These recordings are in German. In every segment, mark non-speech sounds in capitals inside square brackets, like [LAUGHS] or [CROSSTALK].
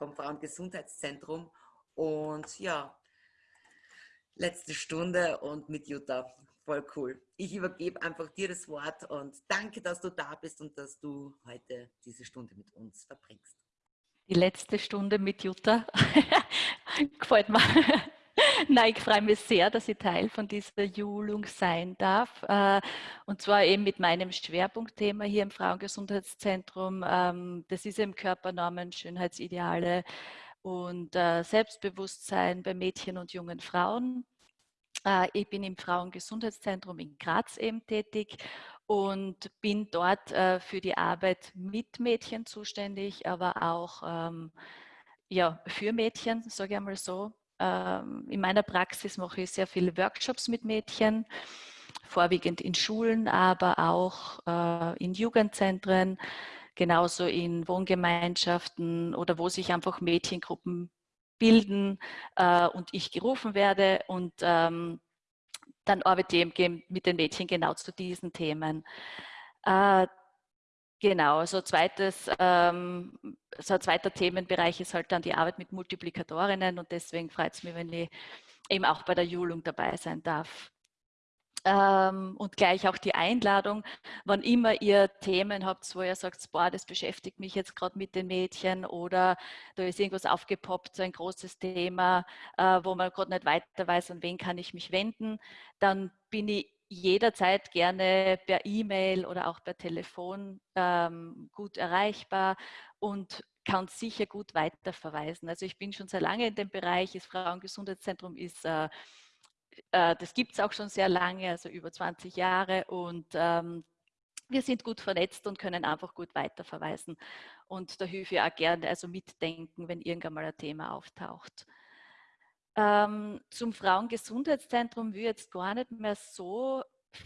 vom Frauengesundheitszentrum. Und ja, letzte Stunde und mit Jutta. Voll cool. Ich übergebe einfach dir das Wort und danke, dass du da bist und dass du heute diese Stunde mit uns verbringst. Die letzte Stunde mit Jutta [LAUGHS] gefällt mir. [LAUGHS] Nein, ich freue mich sehr, dass ich Teil von dieser Julung sein darf. Äh, und zwar eben mit meinem Schwerpunktthema hier im Frauengesundheitszentrum. Ähm, das ist eben Körpernormen, Schönheitsideale und äh, Selbstbewusstsein bei Mädchen und jungen Frauen. Äh, ich bin im Frauengesundheitszentrum in Graz eben tätig und bin dort für die Arbeit mit Mädchen zuständig, aber auch ähm, ja, für Mädchen, sage ich einmal so. Ähm, in meiner Praxis mache ich sehr viele Workshops mit Mädchen, vorwiegend in Schulen, aber auch äh, in Jugendzentren, genauso in Wohngemeinschaften oder wo sich einfach Mädchengruppen bilden äh, und ich gerufen werde und ähm, dann arbeite ich mit den Mädchen genau zu diesen Themen. Genau, so, zweites, ähm, so ein zweiter Themenbereich ist halt dann die Arbeit mit Multiplikatorinnen und deswegen freut es mich, wenn ich eben auch bei der Julung dabei sein darf. Ähm, und gleich auch die Einladung, wann immer ihr Themen habt, wo ihr sagt, boah, das beschäftigt mich jetzt gerade mit den Mädchen oder da ist irgendwas aufgepoppt, so ein großes Thema, äh, wo man gerade nicht weiter weiß, an wen kann ich mich wenden, dann bin ich jederzeit gerne per E-Mail oder auch per Telefon ähm, gut erreichbar und kann sicher gut weiterverweisen. Also ich bin schon sehr lange in dem Bereich, das Frauengesundheitszentrum ist, äh, äh, das gibt es auch schon sehr lange, also über 20 Jahre und ähm, wir sind gut vernetzt und können einfach gut weiterverweisen. Und da hilfe ich auch gerne, also mitdenken, wenn irgendwann mal ein Thema auftaucht. Ähm, zum Frauengesundheitszentrum will jetzt gar nicht mehr so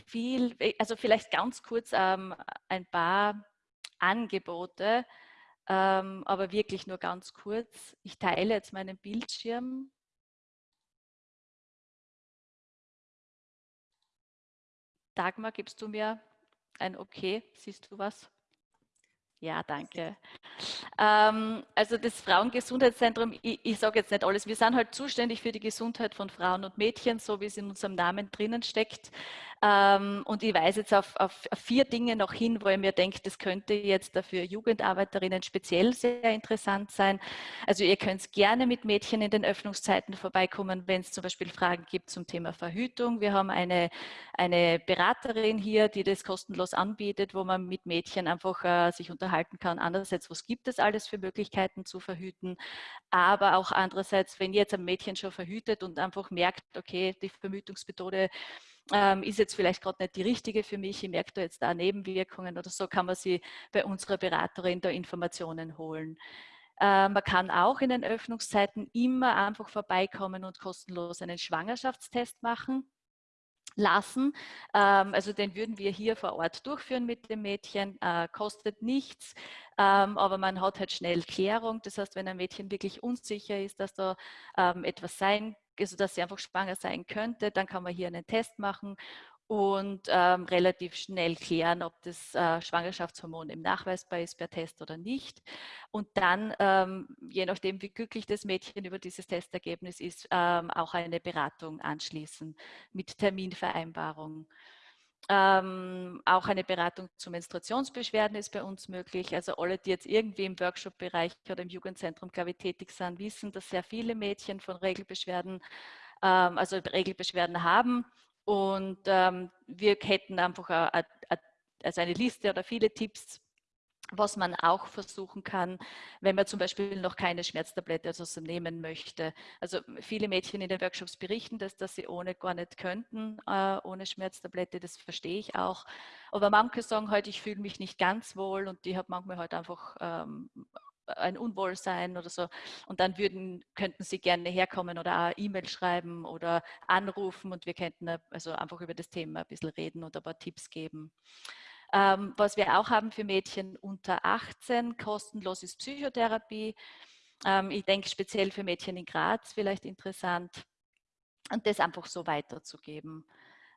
viel, also vielleicht ganz kurz ähm, ein paar Angebote, ähm, aber wirklich nur ganz kurz. Ich teile jetzt meinen Bildschirm. Dagmar, gibst du mir ein Okay? Siehst du was? Ja, danke. Ähm, also das Frauengesundheitszentrum, ich, ich sage jetzt nicht alles, wir sind halt zuständig für die Gesundheit von Frauen und Mädchen, so wie es in unserem Namen drinnen steckt. Ähm, und ich weise jetzt auf, auf, vier Dinge noch hin, wo ich mir denke, das könnte jetzt dafür Jugendarbeiterinnen speziell sehr interessant sein. Also ihr könnt gerne mit Mädchen in den Öffnungszeiten vorbeikommen, wenn es zum Beispiel Fragen gibt zum Thema Verhütung. Wir haben eine, eine Beraterin hier, die das kostenlos anbietet, wo man mit Mädchen einfach äh, sich unterhalten kann. Andererseits, was gibt es alles für Möglichkeiten zu verhüten? Aber auch andererseits, wenn jetzt ein Mädchen schon verhütet und einfach merkt, okay, die Verhütungsmethode ähm, ist jetzt vielleicht gerade nicht die richtige für mich, ich merke da jetzt da Nebenwirkungen oder so, kann man sie bei unserer Beraterin da Informationen holen. Äh, man kann auch in den Öffnungszeiten immer einfach vorbeikommen und kostenlos einen Schwangerschaftstest machen lassen. Ähm, also den würden wir hier vor Ort durchführen mit dem Mädchen, äh, kostet nichts, ähm, aber man hat halt schnell Klärung. Das heißt, wenn ein Mädchen wirklich unsicher ist, dass da ähm, etwas sein also dass sie einfach schwanger sein könnte, dann kann man hier einen Test machen und ähm, relativ schnell klären, ob das äh, Schwangerschaftshormon eben nachweisbar ist per Test oder nicht. Und dann, ähm, je nachdem, wie glücklich das Mädchen über dieses Testergebnis ist, ähm, auch eine Beratung anschließen mit Terminvereinbarung. Ähm, auch eine Beratung zu Menstruationsbeschwerden ist bei uns möglich. Also alle, die jetzt irgendwie im Workshop-Bereich oder im Jugendzentrum, glaube ich, tätig sind, wissen, dass sehr viele Mädchen von Regelbeschwerden, ähm, also Regelbeschwerden haben. Und ähm, wir hätten einfach a, a, also eine Liste oder viele Tipps, was man auch versuchen kann, wenn man zum Beispiel noch keine Schmerztablette also nehmen möchte. Also viele Mädchen in den Workshops berichten das, dass sie ohne gar nicht könnten, äh, ohne Schmerztablette, das verstehe ich auch. Aber manche sagen halt, ich fühle mich nicht ganz wohl und die haben manchmal halt einfach ähm, ein Unwohlsein oder so. Und dann würden, könnten Sie gerne herkommen oder E-Mail schreiben oder anrufen und wir könnten also einfach über das Thema ein bisschen reden und ein paar Tipps geben. Ähm, was wir auch haben für Mädchen unter 18, kostenlos ist Psychotherapie. Ähm, ich denke speziell für Mädchen in Graz vielleicht interessant und das einfach so weiterzugeben.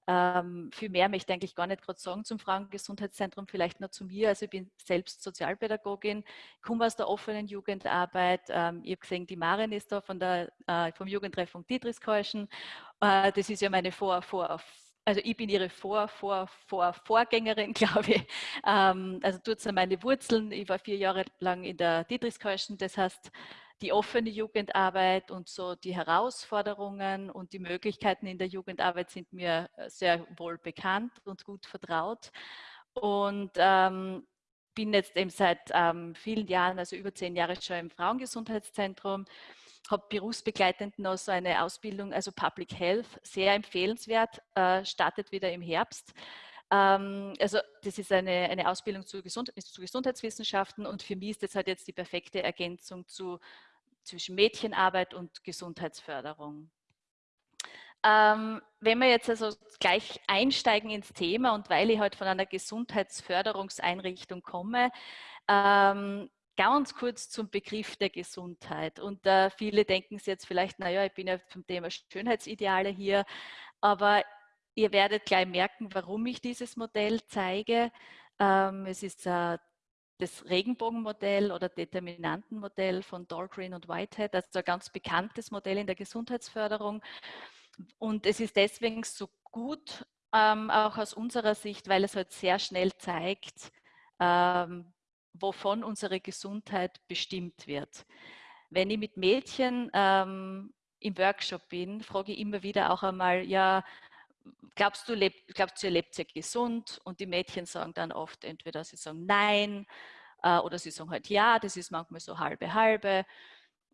Ähm, viel mehr möchte ich eigentlich gar nicht gerade sagen zum Frauengesundheitszentrum, vielleicht nur zu mir. Also ich bin selbst Sozialpädagogin, komme aus der offenen Jugendarbeit. Ähm, ich habe gesehen, die Marin ist da von der, äh, vom Jugendtreffung Dietrichskirchen. Äh, das ist ja meine Vor-, Vor-, also ich bin ihre Vor, Vor, Vor, Vorgängerin, [LAUGHS] glaube ich. Ähm, also dort sind meine Wurzeln. Ich war vier Jahre lang in der Dietrichskirchen, das heißt, die offene Jugendarbeit und so die Herausforderungen und die Möglichkeiten in der Jugendarbeit sind mir äh, sehr wohl bekannt und gut vertraut. Und ähm, bin jetzt eben seit ähm, vielen Jahren, also über zehn Jahre schon im Frauengesundheitszentrum, habe berufsbegleitend noch so eine Ausbildung, also Public Health, sehr empfehlenswert, äh, startet wieder im Herbst. Ähm, also das ist eine, eine Ausbildung zu, Gesund zu, Gesundheitswissenschaften und für mich ist das halt jetzt die perfekte Ergänzung zu, zwischen Mädchenarbeit und Gesundheitsförderung. Ähm, wenn wir jetzt also gleich einsteigen ins Thema und weil ich heute halt von einer Gesundheitsförderungseinrichtung komme, ähm, ganz kurz zum Begriff der Gesundheit. Und äh, viele denken sich jetzt vielleicht, naja, ich bin ja zum Thema Schönheitsideale hier, aber Ihr werdet gleich merken, warum ich dieses Modell zeige. Ähm, es ist äh, das Regenbogenmodell oder Determinantenmodell von Dahlgren und Whitehead, also ein ganz bekanntes Modell in der Gesundheitsförderung. Und es ist deswegen so gut, ähm, auch aus unserer Sicht, weil es halt sehr schnell zeigt, ähm, wovon unsere Gesundheit bestimmt wird. Wenn ich mit Mädchen ähm, im Workshop bin, frage ich immer wieder auch einmal, ja, glaubst du, lebt, glaubst du, ihr lebt sehr gesund? Und die Mädchen sagen dann oft entweder sie sagen nein äh, oder sie sagen halt ja, das ist manchmal so halbe halbe.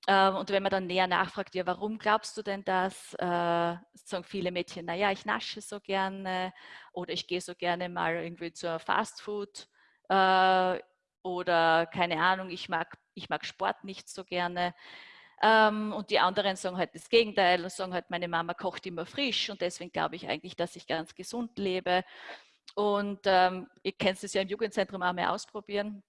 Ähm, und wenn man dann näher nachfragt, ja, warum glaubst du denn das? Äh, sagen viele Mädchen, naja, ich nasche so gerne oder ich gehe so gerne mal irgendwie zur Fastfood äh, oder keine Ahnung, ich mag, ich mag Sport nicht so gerne. Ähm, und die anderen sagen halt das Gegenteil und sagen halt, meine Mama kocht immer frisch und deswegen glaube ich eigentlich, dass ich ganz gesund lebe. Und ähm, ihr könnt es ja im Jugendzentrum auch mal ausprobieren.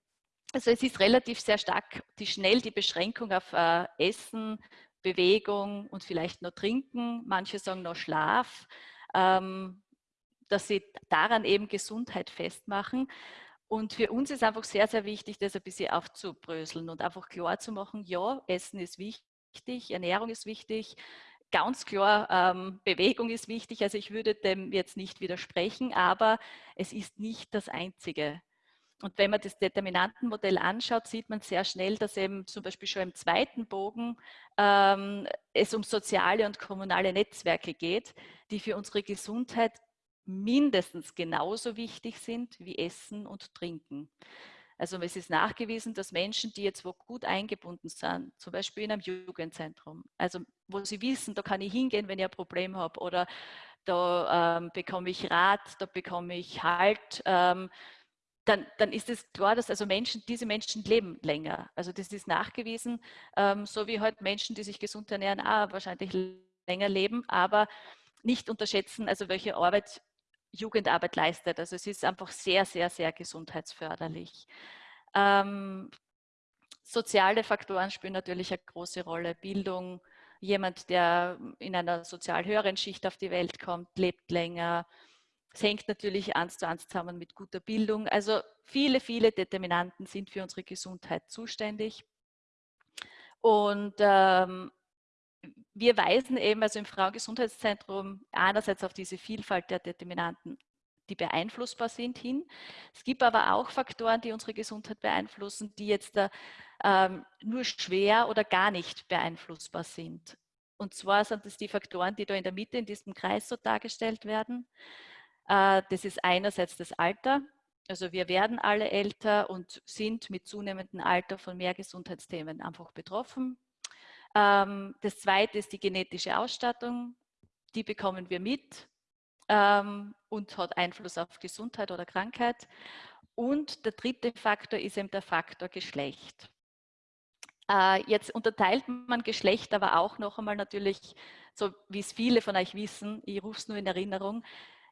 Also es ist relativ sehr stark, die schnell die Beschränkung auf äh, Essen, Bewegung und vielleicht noch Trinken. Manche sagen noch Schlaf, ähm, dass sie daran eben Gesundheit festmachen. Und für uns ist einfach sehr, sehr wichtig, das ein bisschen aufzubröseln und einfach klar zu machen, ja, Essen ist wichtig, Ernährung ist wichtig, ganz klar, ähm, Bewegung ist wichtig. Also ich würde dem jetzt nicht widersprechen, aber es ist nicht das Einzige. Und wenn man das Determinantenmodell anschaut, sieht man sehr schnell, dass eben zum Beispiel schon im zweiten Bogen ähm, es um soziale und kommunale Netzwerke geht, die für unsere Gesundheit mindestens genauso wichtig sind wie Essen und Trinken. Also es ist nachgewiesen, dass Menschen, die jetzt wo gut eingebunden sind, zum Beispiel in einem Jugendzentrum, also wo sie wissen, da kann ich hingehen, wenn ich ein Problem habe oder da ähm, bekomme ich Rat, da bekomme ich Halt, ähm, dann, dann, ist es klar, dass also Menschen, diese Menschen leben länger. Also das ist nachgewiesen, ähm, so wie halt Menschen, die sich gesund ernähren, auch wahrscheinlich länger leben, aber nicht unterschätzen, also welche Arbeit Jugendarbeit leistet. Also es ist einfach sehr, sehr, sehr gesundheitsförderlich. Ähm, soziale Faktoren spielen natürlich eine große Rolle. Bildung, jemand, der in einer sozial höheren Schicht auf die Welt kommt, lebt länger. Es hängt natürlich eins zu eins zusammen mit guter Bildung. Also viele, viele Determinanten sind für unsere Gesundheit zuständig. Und ähm, wir weisen eben also im Frauengesundheitszentrum einerseits auf diese Vielfalt der Determinanten, die beeinflussbar sind, hin. Es gibt aber auch Faktoren, die unsere Gesundheit beeinflussen, die jetzt da, ähm, nur schwer oder gar nicht beeinflussbar sind. Und zwar sind es die Faktoren, die da in der Mitte in diesem Kreis so dargestellt werden. Äh, das ist einerseits das Alter. Also wir werden alle älter und sind mit zunehmendem Alter von mehr Gesundheitsthemen einfach betroffen. Ähm, das zweite ist die genetische Ausstattung. Die bekommen wir mit ähm, und hat Einfluss auf Gesundheit oder Krankheit. Und der dritte Faktor ist eben der Faktor Geschlecht. Äh, jetzt unterteilt man Geschlecht aber auch noch einmal natürlich, so wie es viele von euch wissen, ich rufe es nur in Erinnerung,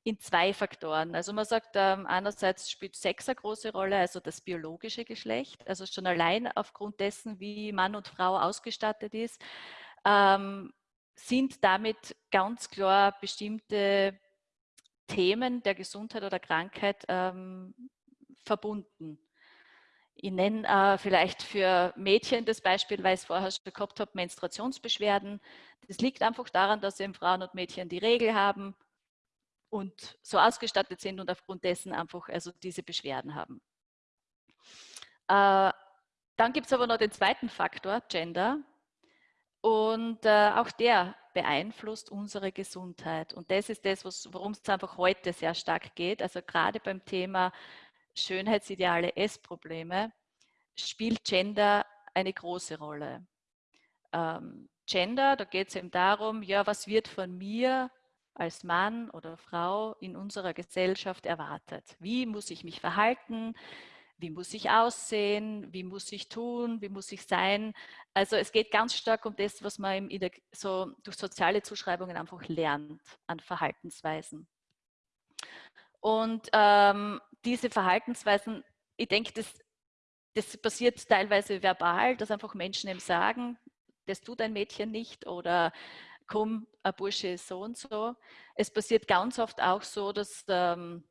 in zwei Faktoren. Also man sagt, ähm, einerseits spielt Sex eine große Rolle, also das biologische Geschlecht, also schon allein aufgrund dessen, wie Mann und Frau ausgestattet ist, ähm, sind damit ganz klar bestimmte Themen der Gesundheit oder Krankheit ähm, verbunden. Ich nenne äh, vielleicht für Mädchen das Beispiel, weil ich es vorher schon gehabt habe, Menstruationsbeschwerden. Das liegt einfach daran, dass eben Frauen und Mädchen die Regel haben und so ausgestattet sind und aufgrund dessen einfach also diese Beschwerden haben. Äh, dann gibt es aber noch den zweiten Faktor, Gender. Und äh, auch der beeinflusst unsere Gesundheit. Und das ist das, worum es einfach heute sehr stark geht. Also gerade beim Thema Schönheitsideale, Essprobleme, spielt Gender eine große Rolle. Ähm, Gender, da geht es eben darum, ja, was wird von mir als Mann oder Frau in unserer Gesellschaft erwartet? Wie muss ich mich verhalten? Wie muss ich aussehen? Wie muss ich tun? Wie muss ich sein? Also es geht ganz stark um das, was man so durch soziale Zuschreibungen einfach lernt an Verhaltensweisen. Und ähm, diese Verhaltensweisen, ich denke, das, das passiert teilweise verbal, dass einfach Menschen eben sagen, das tut ein Mädchen nicht oder komm, ein Bursche ist so und so. Es passiert ganz oft auch so, dass ähm,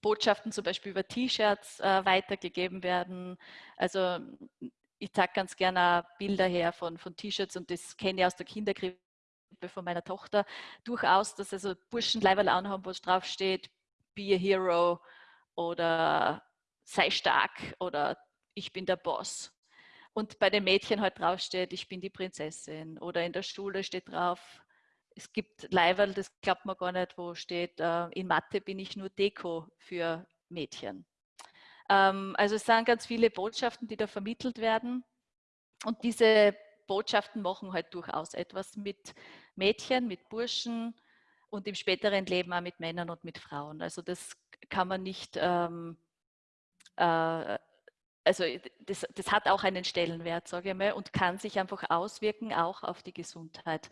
Botschaften zum Beispiel über T-Shirts äh, weitergegeben werden. Also ich zeige ganz gerne Bilder her von, von T-Shirts und das kenne ich aus der Kinderkrippe von meiner Tochter durchaus, dass also Burschen Leiberl anhaben, wo es drauf steht, be a hero oder sei stark oder ich bin der Boss. Und bei den Mädchen halt drauf steht, ich bin die Prinzessin. Oder in der Schule steht drauf, es gibt Leiberl, das glaubt man gar nicht, wo steht, äh, in Mathe bin ich nur Deko für Mädchen. Ähm, also es sind ganz viele Botschaften, die da vermittelt werden. Und diese Botschaften machen halt durchaus etwas mit Mädchen, mit Burschen und im späteren Leben auch mit Männern und mit Frauen. Also das kann man nicht ähm, äh, also das, das, hat auch einen Stellenwert, sage ich mal, und kann sich einfach auswirken, auch auf die Gesundheit.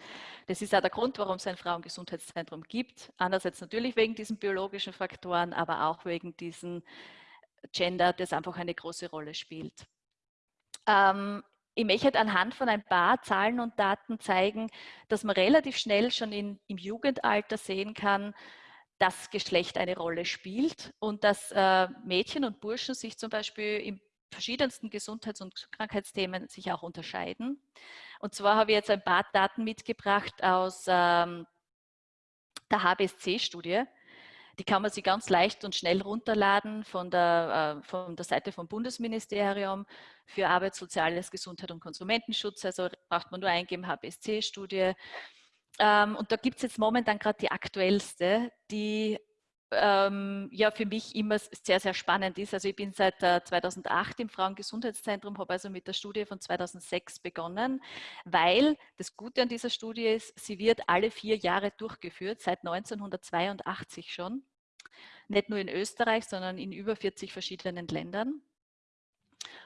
Das ist auch der Grund, warum es ein Frauengesundheitszentrum gibt. Einerseits natürlich wegen diesen biologischen Faktoren, aber auch wegen diesem Gender, das einfach eine große Rolle spielt. Ähm, ich möchte anhand von ein paar Zahlen und Daten zeigen, dass man relativ schnell schon in, im Jugendalter sehen kann, dass Geschlecht eine Rolle spielt und dass äh, Mädchen und Burschen sich zum Beispiel im verschiedensten Gesundheits- und Krankheitsthemen sich auch unterscheiden. Und zwar habe ich jetzt ein paar Daten mitgebracht aus ähm, der HBSC-Studie. Die kann man sich ganz leicht und schnell runterladen von der, äh, von der Seite vom Bundesministerium für Arbeit, Soziales, Gesundheit und Konsumentenschutz. Also braucht man nur eingeben, HBSC-Studie. Ähm, und da gibt es jetzt momentan gerade die aktuellste, die ähm, ja für mich immer sehr, sehr spannend ist. Also ich bin seit äh, 2008 im Frauengesundheitszentrum, habe also mit der Studie von 2006 begonnen, weil das Gute an dieser Studie ist, sie wird alle vier Jahre durchgeführt, seit 1982 schon. Nicht nur in Österreich, sondern in über 40 verschiedenen Ländern.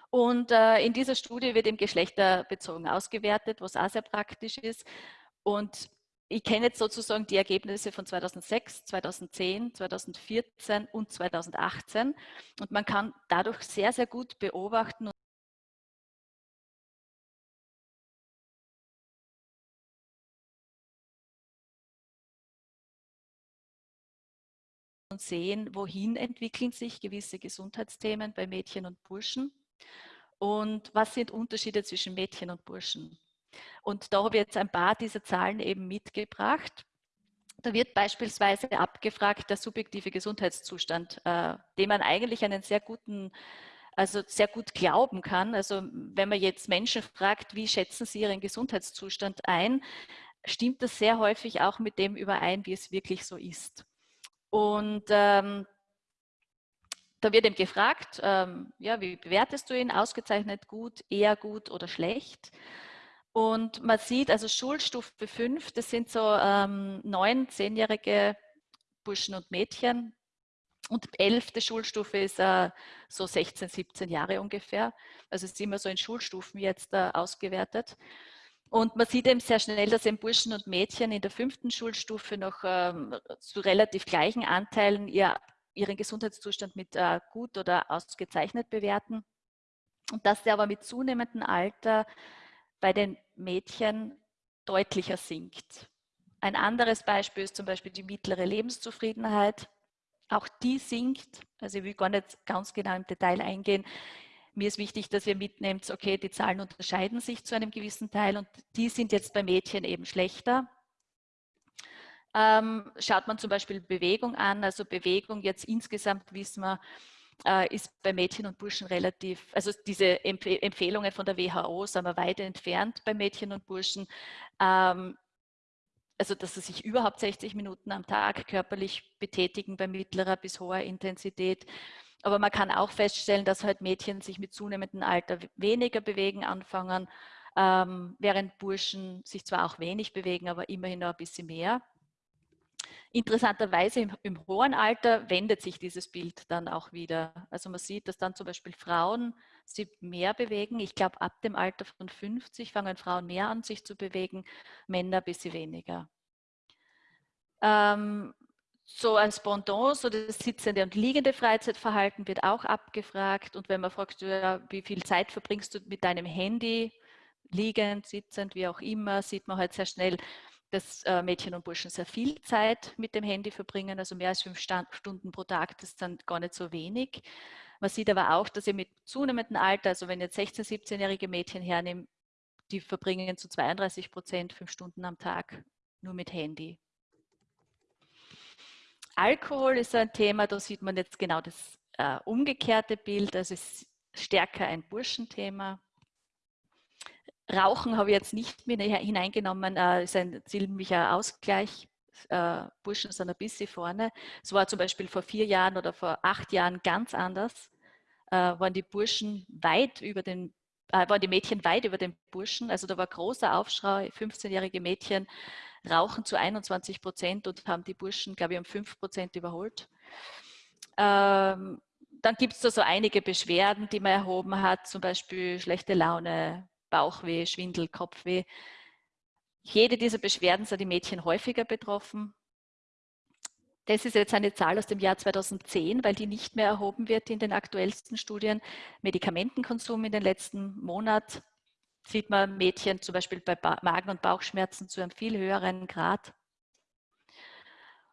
Und äh, in dieser Studie wird eben geschlechterbezogen ausgewertet, was auch sehr praktisch ist. Und ich kenne jetzt sozusagen die Ergebnisse von 2006, 2010, 2014 und 2018 und man kann dadurch sehr, sehr gut beobachten und sehen, wohin entwickeln sich gewisse Gesundheitsthemen bei Mädchen und Burschen und was sind Unterschiede zwischen Mädchen und Burschen. Und da habe ich jetzt ein paar dieser Zahlen eben mitgebracht. Da wird beispielsweise abgefragt der subjektive Gesundheitszustand, äh, dem man eigentlich einen sehr guten, also sehr gut glauben kann. Also wenn man jetzt Menschen fragt, wie schätzen sie ihren Gesundheitszustand ein, stimmt das sehr häufig auch mit dem überein, wie es wirklich so ist. Und ähm, da wird eben gefragt, ähm, ja, wie bewertest du ihn? Ausgezeichnet, gut, eher gut oder schlecht? Und man sieht also Schulstufe 5, das sind so ähm, neun, zehnjährige Burschen und Mädchen. Und elfte Schulstufe ist äh, so 16, 17 Jahre ungefähr. Also ist immer so in Schulstufen jetzt äh, ausgewertet. Und man sieht eben sehr schnell, dass eben Burschen und Mädchen in der fünften Schulstufe noch ähm, zu relativ gleichen Anteilen ihr, ihren Gesundheitszustand mit äh, gut oder ausgezeichnet bewerten. Und dass der aber mit zunehmendem Alter bei den Mädchen deutlicher sinkt. Ein anderes Beispiel ist zum Beispiel die mittlere Lebenszufriedenheit. Auch die sinkt. Also ich will gar nicht ganz genau im Detail eingehen. Mir ist wichtig, dass ihr mitnehmt, okay, die Zahlen unterscheiden sich zu einem gewissen Teil und die sind jetzt bei Mädchen eben schlechter. Ähm, schaut man zum Beispiel Bewegung an, also Bewegung jetzt insgesamt wissen wir, äh, ist bei Mädchen und Burschen relativ, also diese Empf Empfehlungen von der WHO sind wir weit entfernt bei Mädchen und Burschen. Ähm, also dass sie sich überhaupt 60 Minuten am Tag körperlich betätigen bei mittlerer bis hoher Intensität. Aber man kann auch feststellen, dass halt Mädchen sich mit zunehmendem Alter weniger bewegen anfangen, ähm, während Burschen sich zwar auch wenig bewegen, aber immerhin noch ein bisschen mehr. Interessanterweise im, im, hohen Alter wendet sich dieses Bild dann auch wieder. Also man sieht, dass dann zum Beispiel Frauen sich mehr bewegen. Ich glaube, ab dem Alter von 50 fangen Frauen mehr an, sich zu bewegen, Männer ein bisschen weniger. Ähm, so als Pendant, so das sitzende und liegende Freizeitverhalten wird auch abgefragt. Und wenn man fragt, wie viel Zeit verbringst du mit deinem Handy, liegend, sitzend, wie auch immer, sieht man halt sehr schnell, dass äh, Mädchen und Burschen sehr viel Zeit mit dem Handy verbringen, also mehr als fünf Stunden pro Tag, das ist dann gar nicht so wenig. Man sieht aber auch, dass ihr mit zunehmendem Alter, also wenn ihr jetzt 16-, 17-jährige Mädchen hernimmt, die verbringen zu 32 Prozent fünf Stunden am Tag nur mit Handy. Alkohol ist ein Thema, da sieht man jetzt genau das äh, umgekehrte Bild, also ist stärker ein Burschenthema. Rauchen habe ich jetzt nicht mit hineingenommen, äh, ist ein ziemlicher Ausgleich. Äh, Burschen sind ein bisschen vorne. Es war zum Beispiel vor vier Jahren oder vor acht Jahren ganz anders. Äh, waren die Burschen weit über den, äh, waren die Mädchen weit über den Burschen. Also da war großer Aufschrei, 15-jährige Mädchen rauchen zu 21 Prozent und haben die Burschen, glaube ich, um 5 Prozent überholt. Ähm, dann gibt es da so einige Beschwerden, die man erhoben hat, zum Beispiel schlechte Laune, Bauchweh, Schwindel, Kopfweh. Jede dieser Beschwerden sind die Mädchen häufiger betroffen. Das ist jetzt eine Zahl aus dem Jahr 2010, weil die nicht mehr erhoben wird in den aktuellsten Studien. Medikamentenkonsum in den letzten Monat sieht man Mädchen zum Beispiel bei Magen- und Bauchschmerzen zu einem viel höheren Grad.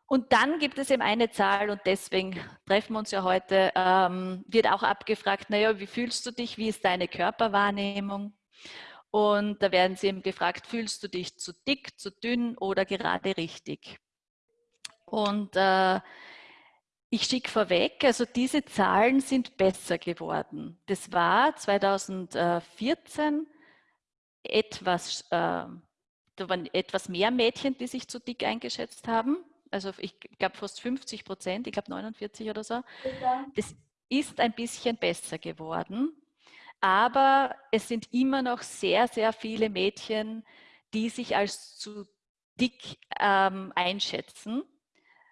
Und dann gibt es eben eine Zahl und deswegen treffen wir uns ja heute, ähm, wird auch abgefragt, naja, wie fühlst du dich, wie ist deine Körperwahrnehmung? Und da werden sie eben gefragt, fühlst du dich zu dick, zu dünn oder gerade richtig? Und äh, ich schicke vorweg, also diese Zahlen sind besser geworden. Das war 2014 etwas, äh, da waren etwas mehr Mädchen, die sich zu dick eingeschätzt haben. Also ich glaube fast 50 Prozent, ich glaube 49 oder so. Das ist ein bisschen besser geworden. Aber es sind immer noch sehr, sehr viele Mädchen, die sich als zu dick ähm, einschätzen.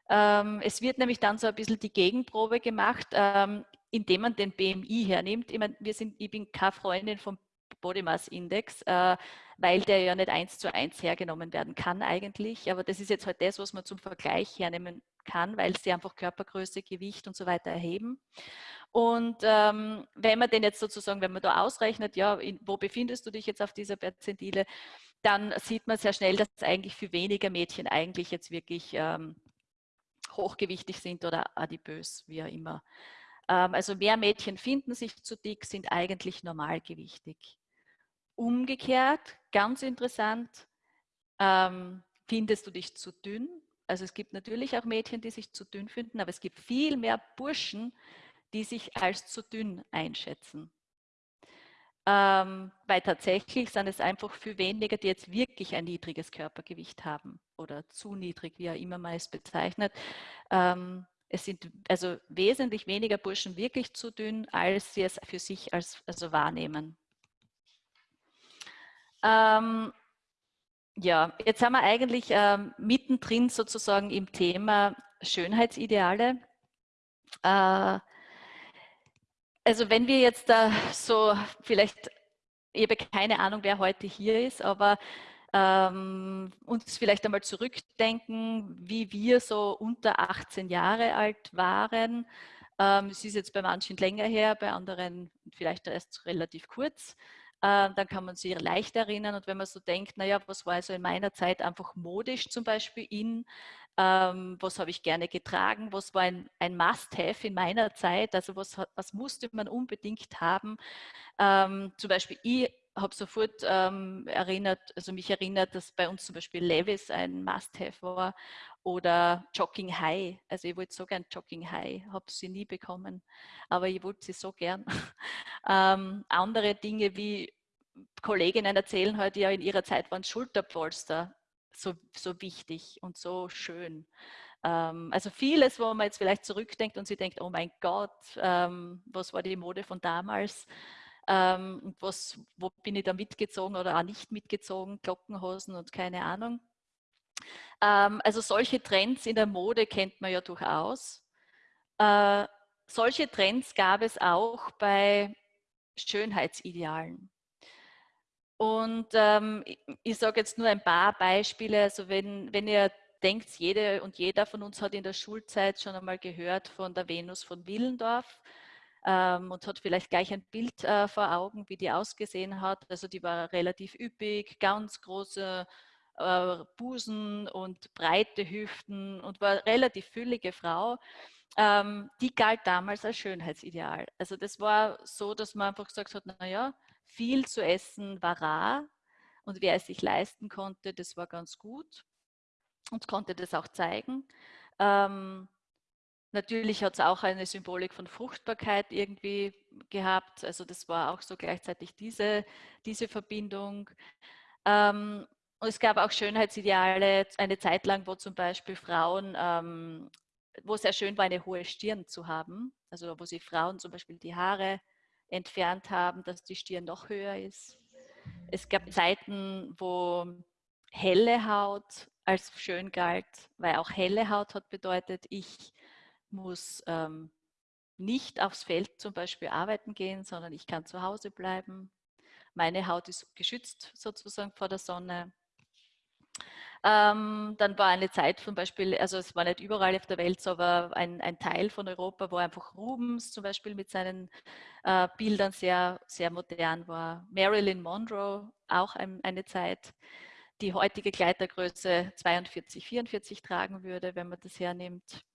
Ähm, es wird nämlich dann so ein bisschen die Gegenprobe gemacht, ähm, indem man den BMI hernimmt. Ich, mein, wir sind, ich bin keine Freundin vom Body Mass Index, äh, weil der ja nicht eins zu eins hergenommen werden kann eigentlich. Aber das ist jetzt halt das, was man zum Vergleich hernehmen kann, weil sie einfach Körpergröße, Gewicht und so weiter erheben. Und ähm, wenn man den jetzt sozusagen, wenn man da ausrechnet, ja, in, wo befindest du dich jetzt auf dieser Perzentile, dann sieht man sehr schnell, dass eigentlich für weniger Mädchen eigentlich jetzt wirklich ähm, hochgewichtig sind oder adipös, wie auch immer. Ähm, also mehr Mädchen finden sich zu dick, sind eigentlich normalgewichtig. Umgekehrt, ganz interessant, ähm, findest du dich zu dünn? Also es gibt natürlich auch Mädchen, die sich zu dünn finden, aber es gibt viel mehr Burschen, die sich als zu dünn einschätzen. Ähm, weil tatsächlich sind es einfach viel weniger, die jetzt wirklich ein niedriges Körpergewicht haben oder zu niedrig, wie auch immer man es bezeichnet. Ähm, es sind also wesentlich weniger Burschen wirklich zu dünn, als sie es für sich als, also wahrnehmen. Ähm, ja, jetzt haben wir eigentlich ähm, mittendrin sozusagen im Thema Schönheitsideale. Äh, also wenn wir jetzt da so vielleicht, ich habe keine Ahnung, wer heute hier ist, aber ähm, uns vielleicht einmal zurückdenken, wie wir so unter 18 Jahre alt waren. Ähm, es ist jetzt bei manchen länger her, bei anderen vielleicht erst relativ kurz. Äh, dann kann man sich leicht erinnern. Und wenn man so denkt, naja, was war also in meiner Zeit einfach modisch zum Beispiel in, ähm, was habe ich gerne getragen, was war ein, ein Must-Have in meiner Zeit, also was, was musste man unbedingt haben. Ähm, zum Beispiel ich habe sofort ähm, erinnert, also mich erinnert, dass bei uns zum Beispiel Levis ein Must-Have war oder Jogging High. Also ich wollte so gern Jogging High, habe sie nie bekommen, aber ich wollte sie so gern. [LAUGHS] ähm, andere Dinge wie Kolleginnen erzählen heute ja in ihrer Zeit waren Schulterpolster so, so wichtig und so schön. Ähm, also vieles, wo man jetzt vielleicht zurückdenkt und sie denkt, oh mein Gott, ähm, was war die Mode von damals? Ähm, was, wo bin ich da mitgezogen oder auch nicht mitgezogen, Glockenhosen und keine Ahnung. Ähm, also solche Trends in der Mode kennt man ja durchaus. Äh, solche Trends gab es auch bei Schönheitsidealen. Und ähm, ich, ich sage jetzt nur ein paar Beispiele. Also wenn, wenn ihr denkt, jede und jeder von uns hat in der Schulzeit schon einmal gehört von der Venus von Willendorf ähm, und hat vielleicht gleich ein Bild äh, vor Augen, wie die ausgesehen hat. Also die war relativ üppig, ganz große äh, Busen und breite Hüften und war relativ füllige Frau. Ähm, die galt damals als Schönheitsideal. Also das war so, dass man einfach gesagt hat, naja, viel zu essen war rar und wer es sich leisten konnte, das war ganz gut und konnte das auch zeigen. Ähm, natürlich hat es auch eine Symbolik von Fruchtbarkeit irgendwie gehabt. Also das war auch so gleichzeitig diese, diese Verbindung. Ähm, und es gab auch Schönheitsideale, eine Zeit lang, wo zum Beispiel Frauen, ähm, wo es sehr schön war, eine hohe Stirn zu haben. Also wo sie Frauen zum Beispiel die Haare entfernt haben, dass die Stirn noch höher ist. Es gab Zeiten, wo helle Haut als schön galt, weil auch helle Haut hat bedeutet, ich muss ähm, nicht aufs Feld zum Beispiel arbeiten gehen, sondern ich kann zu Hause bleiben. Meine Haut ist geschützt sozusagen vor der Sonne. Ähm, dann war eine Zeit zum Beispiel, also es war nicht überall auf der Welt, aber ein, ein Teil von Europa, wo einfach Rubens zum Beispiel mit seinen äh, Bildern sehr, sehr modern war. Marilyn Monroe auch ein, eine Zeit, die heutige Kleidergröße 42, 44 tragen würde, wenn man das hernimmt.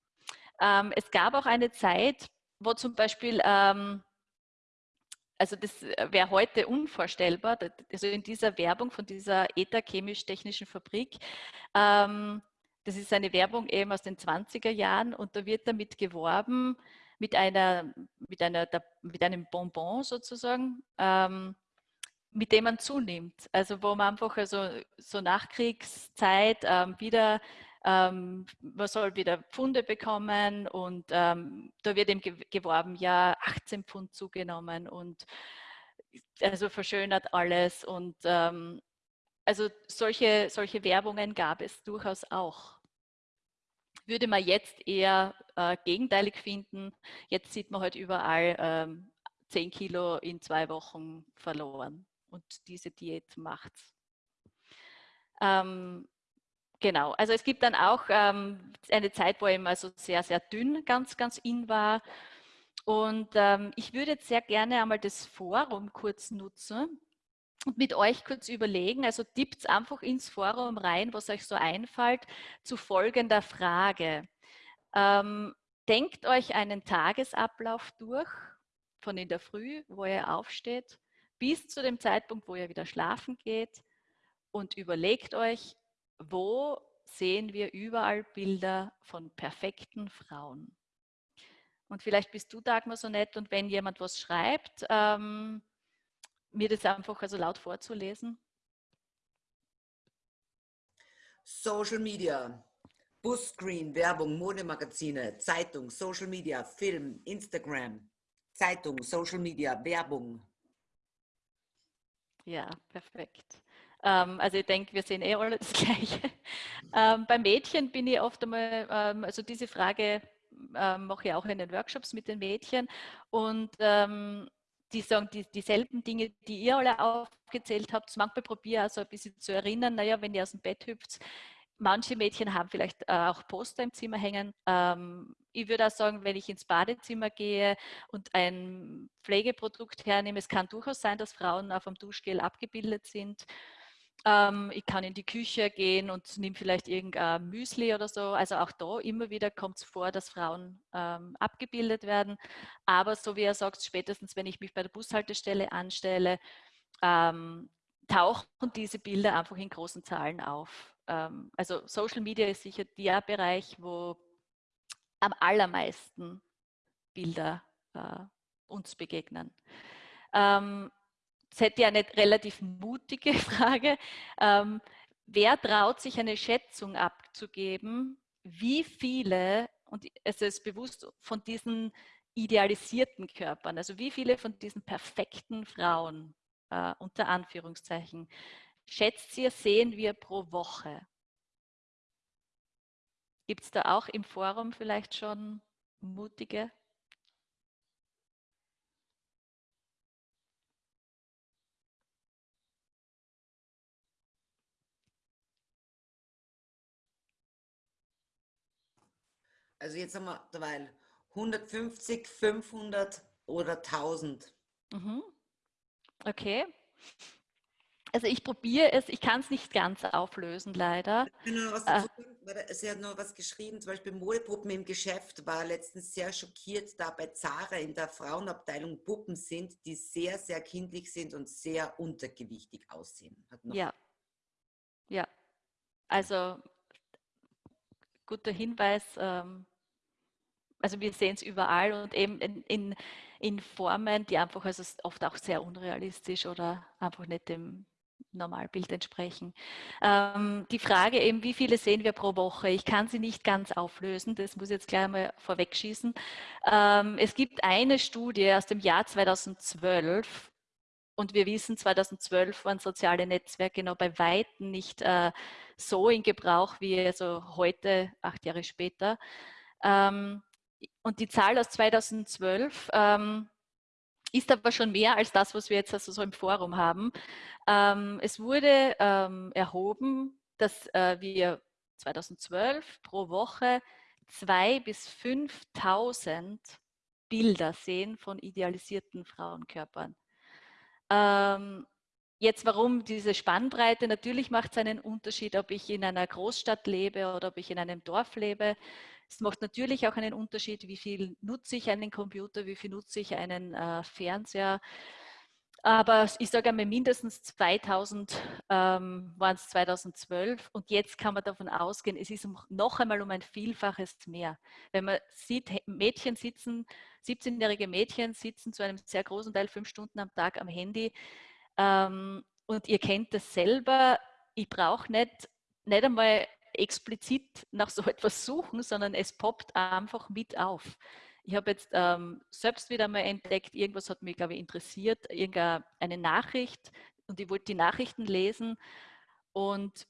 Ähm, es gab auch eine Zeit, wo zum Beispiel ähm, also das äh, wäre heute unvorstellbar, also in dieser Werbung von dieser ETA chemisch-technischen Fabrik, ähm, das ist eine Werbung eben aus den 20er Jahren und da wird damit geworben mit, einer, mit, einer, mit einem Bonbon sozusagen, ähm, mit dem man zunimmt. Also wo man einfach also so Nachkriegszeit ähm, wieder ähm, man soll wieder Pfunde bekommen und ähm, da wird eben geworben, ja, 18 Pfund zugenommen und also verschönert alles und ähm, also solche, solche Werbungen gab es durchaus auch. Würde man jetzt eher äh, gegenteilig finden, jetzt sieht man halt überall ähm, 10 Kilo in zwei Wochen verloren und diese Diät macht's. Ähm, Genau, also es gibt dann auch ähm, eine Zeit, wo eben also sehr, sehr dünn ganz, ganz in war. Und ähm, ich würde jetzt sehr gerne einmal das Forum kurz nutzen und mit euch kurz überlegen, also tippt einfach ins Forum rein, was euch so einfällt, zu folgender Frage. Ähm, denkt euch einen Tagesablauf durch, von in der Früh, wo ihr aufsteht, bis zu dem Zeitpunkt, wo ihr wieder schlafen geht und überlegt euch, wo sehen wir überall Bilder von perfekten Frauen. Und vielleicht bist du, Dagmar, so nett und wenn jemand was schreibt, ähm, mir das einfach also laut vorzulesen. Social Media, Busscreen, Werbung, Modemagazine, Zeitung, Social Media, Film, Instagram, Zeitung, Social Media, Werbung. Ja, perfekt. Ähm, also ich denke, wir sehen eh alle das [LAUGHS] Gleiche. Ähm, bei Mädchen bin ich oft einmal, ähm, also diese Frage ähm, mache ich auch in den Workshops mit den Mädchen und ähm, die sagen die, dieselben Dinge, die ihr alle aufgezählt habt. Manchmal probiere ich also ein bisschen zu erinnern, naja, wenn ihr aus dem Bett hüpft, manche Mädchen haben vielleicht äh, auch Poster im Zimmer hängen. Ähm, ich würde auch sagen, wenn ich ins Badezimmer gehe und ein Pflegeprodukt hernehme, es kann durchaus sein, dass Frauen auf dem Duschgel abgebildet sind. Ähm, ich kann in die Küche gehen und nehme vielleicht irgendein Müsli oder so. Also auch da immer wieder kommt es vor, dass Frauen ähm, abgebildet werden. Aber so wie er sagt, spätestens wenn ich mich bei der Bushaltestelle anstelle, ähm, tauchen diese Bilder einfach in großen Zahlen auf. Ähm, also Social Media ist sicher der Bereich, wo am allermeisten Bilder äh, uns begegnen. Ähm, Jetzt hätte ich eine relativ mutige [LAUGHS] Frage. Ähm, wer traut sich eine Schätzung abzugeben, wie viele, und es ist bewusst von diesen idealisierten Körpern, also wie viele von diesen perfekten Frauen, äh, unter Anführungszeichen, schätzt ihr, sehen wir pro Woche? Gibt es da auch im Forum vielleicht schon mutige? Also jetzt haben wir derweil 150, 500 oder 1000. Mhm. Okay. Also ich probiere es, ich kann es nicht ganz auflösen, leider. äh, Sie hat noch was geschrieben, zum Beispiel Modepuppen im Geschäft war letztens sehr schockiert, da bei Zara in der Frauenabteilung Puppen sind, die sehr, sehr kindlich sind und sehr untergewichtig aussehen. ja. Ja. Also guter Hinweis. Ähm, also wir sehen es überall und eben in, in, in, Formen, die einfach also oft auch sehr unrealistisch oder einfach nicht dem Normalbild entsprechen. Ähm, die Frage eben, wie viele sehen wir pro Woche? Ich kann sie nicht ganz auflösen, das muss ich jetzt gleich mal vorwegschießen. Ähm, es gibt eine Studie aus dem Jahr 2012 und wir wissen, 2012 waren soziale Netzwerke noch bei Weitem nicht äh, so in Gebrauch wie also heute, acht Jahre später. Ähm, und die Zahl aus 2012 ähm, ist aber schon mehr als das, was wir jetzt also so im Forum haben. Ähm, es wurde ähm, erhoben, dass äh, wir 2012 pro Woche 2.000 bis 5.000 Bilder sehen von idealisierten Frauenkörpern. Jetzt, warum diese Spannbreite? Natürlich macht es einen Unterschied, ob ich in einer Großstadt lebe oder ob ich in einem Dorf lebe. Es macht natürlich auch einen Unterschied, wie viel nutze ich einen Computer, wie viel nutze ich einen äh, Fernseher. Aber ich sage einmal, mindestens 2000 ähm, waren es 2012 und jetzt kann man davon ausgehen, es ist noch einmal um ein Vielfaches mehr. Wenn man sieht, Mädchen sitzen, 17-jährige Mädchen sitzen zu einem sehr großen Teil fünf Stunden am Tag am Handy, ähm, und ihr kennt das selber, ich brauche nicht, nicht einmal explizit nach so [LAUGHS] etwas suchen, sondern es poppt einfach mit auf. Ich habe jetzt ähm, selbst wieder mal entdeckt, irgendwas hat mich, glaube ich, interessiert, irgendeine Nachricht und ich wollte die Nachrichten lesen und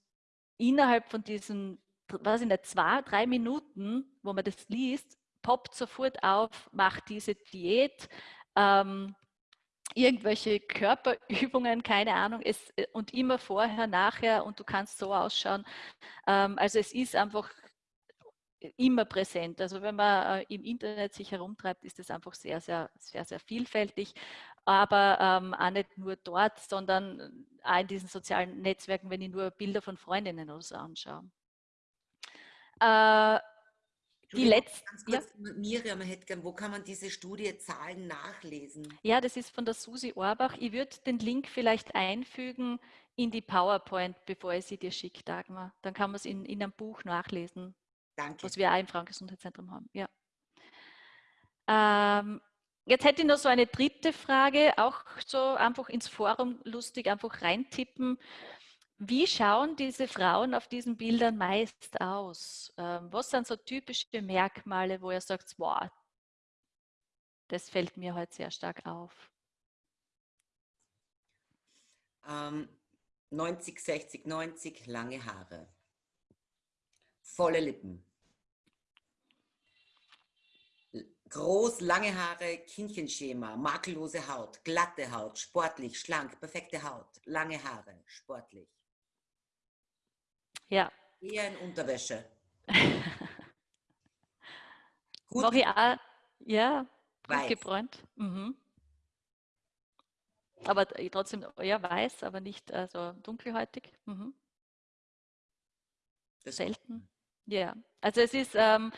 innerhalb von diesen, weiß ich nicht, zwei, drei Minuten, wo man das liest, poppt sofort auf, macht diese Diät, ähm, irgendwelche Körperübungen, keine Ahnung, es, äh, und immer vorher, nachher und du kannst so ausschauen. Ähm, also es ist einfach immer präsent. Also wenn man äh, im Internet sich herumtreibt, ist es einfach sehr, sehr, sehr, sehr vielfältig. Aber ähm, auch nicht nur dort, sondern auch in diesen sozialen Netzwerken, wenn ich nur Bilder von Freundinnen oder so anschaue. Äh, die letzte. Ja. Miriam hätte gern, wo kann man diese Studie Zahlen nachlesen? Ja, das ist von der Susi Orbach. Ich würde den Link vielleicht einfügen in die PowerPoint, bevor ich sie dir schicke, Dagmar. Dann kann man es in, in einem Buch nachlesen. Danke. Was wir auch im Frauengesundheitszentrum haben. Ja. Ähm, jetzt hätte ich noch so eine dritte Frage, auch so einfach ins Forum lustig einfach reintippen. Wie schauen diese Frauen auf diesen Bildern meist aus? Ähm, was sind so typische Merkmale, wo ihr sagt, wow, das fällt mir heute sehr stark auf? Ähm, 90, 60, 90, lange Haare. Volle Lippen. Groß, lange Haare, Kindchenschema, makellose Haut, glatte Haut, sportlich, schlank, perfekte Haut, lange Haare, sportlich. Ja. Eher in Unterwäsche. [LAUGHS] Gut auch, ja, gut gebräunt. Mhm. Aber trotzdem, ja, weiß, aber nicht also dunkelhäutig. Mhm. Selten. Ja, also es ist, ähm,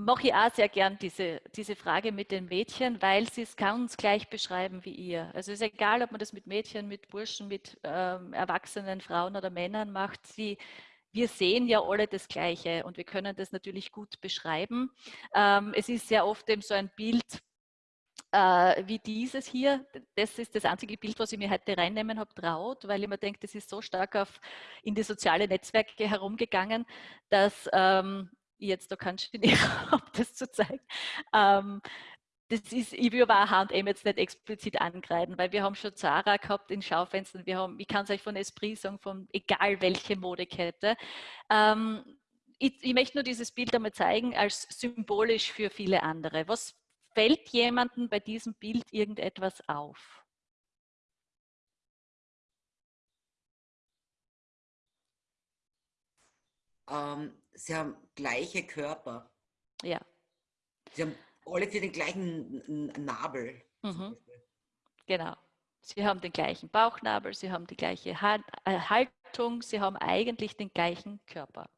mache ich auch sehr gern diese, diese Frage mit den Mädchen, weil sie es ganz gleich beschreiben wie ihr. Also es ist egal, ob man das mit Mädchen, mit Burschen, mit ähm, erwachsenen Frauen oder Männern macht. Sie, wir sehen ja alle das Gleiche und wir können das natürlich gut beschreiben. Ähm, es ist sehr oft eben so ein Bild, äh, wie dieses hier. Das ist das einzige Bild, was ich mir heute reinnehmen habe, traut, weil ich mir denke, das ist so stark auf, in die sozialen Netzwerke herumgegangen, dass ähm, jetzt da keinen Genie habe, das zu zeigen. Ähm, das ist, ich will aber auch H&M jetzt nicht explizit angreifen, weil wir haben schon Zara gehabt in Schaufenstern, wir haben, ich kann es euch von Esprit sagen, von egal welche Modekette. Ähm, ich, ich, möchte nur dieses Bild einmal zeigen als symbolisch für viele andere. Was fällt jemandem bei diesem Bild irgendetwas auf? Ähm, sie haben gleiche Körper. Ja. Sie haben alle für den gleichen Nabel. Mhm. Genau. Sie haben den gleichen Bauchnabel, sie haben die gleiche äh, Haltung, sie haben eigentlich den gleichen Körper.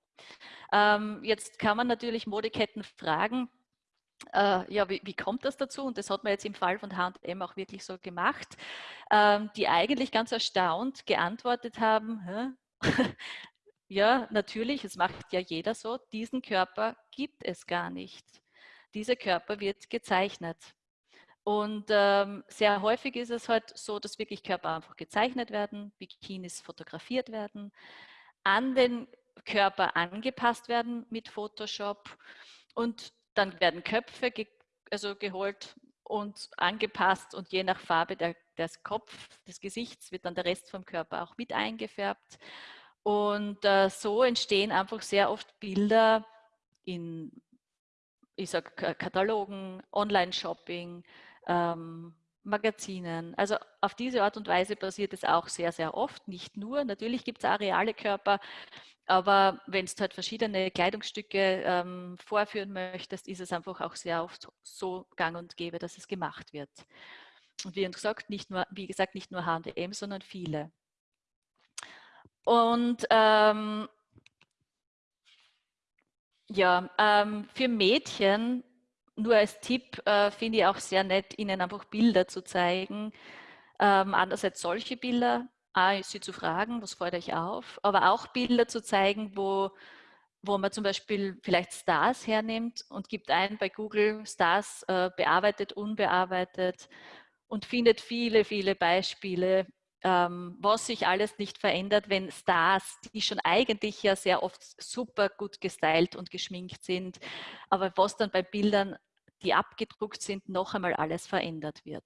Ähm, jetzt kann man natürlich Modeketten fragen, äh, ja, wie, wie, kommt das dazu? Und das hat man jetzt im Fall von H&M auch wirklich so gemacht, ähm, die eigentlich ganz erstaunt geantwortet haben, ja, natürlich, es macht ja jeder so, diesen Körper gibt es gar nicht. Dieser Körper wird gezeichnet. Und ähm, sehr häufig ist es halt so, dass wirklich Körper einfach gezeichnet werden, Bikinis fotografiert werden, an den Körper angepasst werden mit Photoshop und dann werden Köpfe ge also geholt und angepasst und je nach Farbe der, des Kopf, des Gesichts wird dann der Rest vom Körper auch mit eingefärbt. Und äh, so entstehen einfach sehr oft Bilder in, ich sag, Katalogen, Online-Shopping, ähm, Magazinen. Also auf diese Art und Weise passiert es auch sehr, sehr oft. Nicht nur, natürlich gibt es auch reale Körper, aber wenn du halt verschiedene Kleidungsstücke ähm, vorführen möchtest, ist es einfach auch sehr oft so gang und gäbe, dass es gemacht wird. Und wie gesagt, nicht nur, wie gesagt, nicht nur H&M, sondern viele. Und ähm, ja, ähm, für Mädchen, nur als Tipp, äh, finde ich auch sehr nett, ihnen einfach Bilder zu zeigen. Ähm, andererseits solche Bilder, A, sie zu fragen, was fällt euch auf, aber auch Bilder zu zeigen, wo, wo man zum Beispiel vielleicht Stars hernimmt und gibt ein bei Google Stars äh, bearbeitet, unbearbeitet und findet viele, viele Beispiele, ähm, was sich alles nicht verändert, wenn Stars, die schon eigentlich ja sehr oft super gut gestylt und geschminkt sind, aber was dann bei Bildern, die abgedruckt sind, noch einmal alles verändert wird.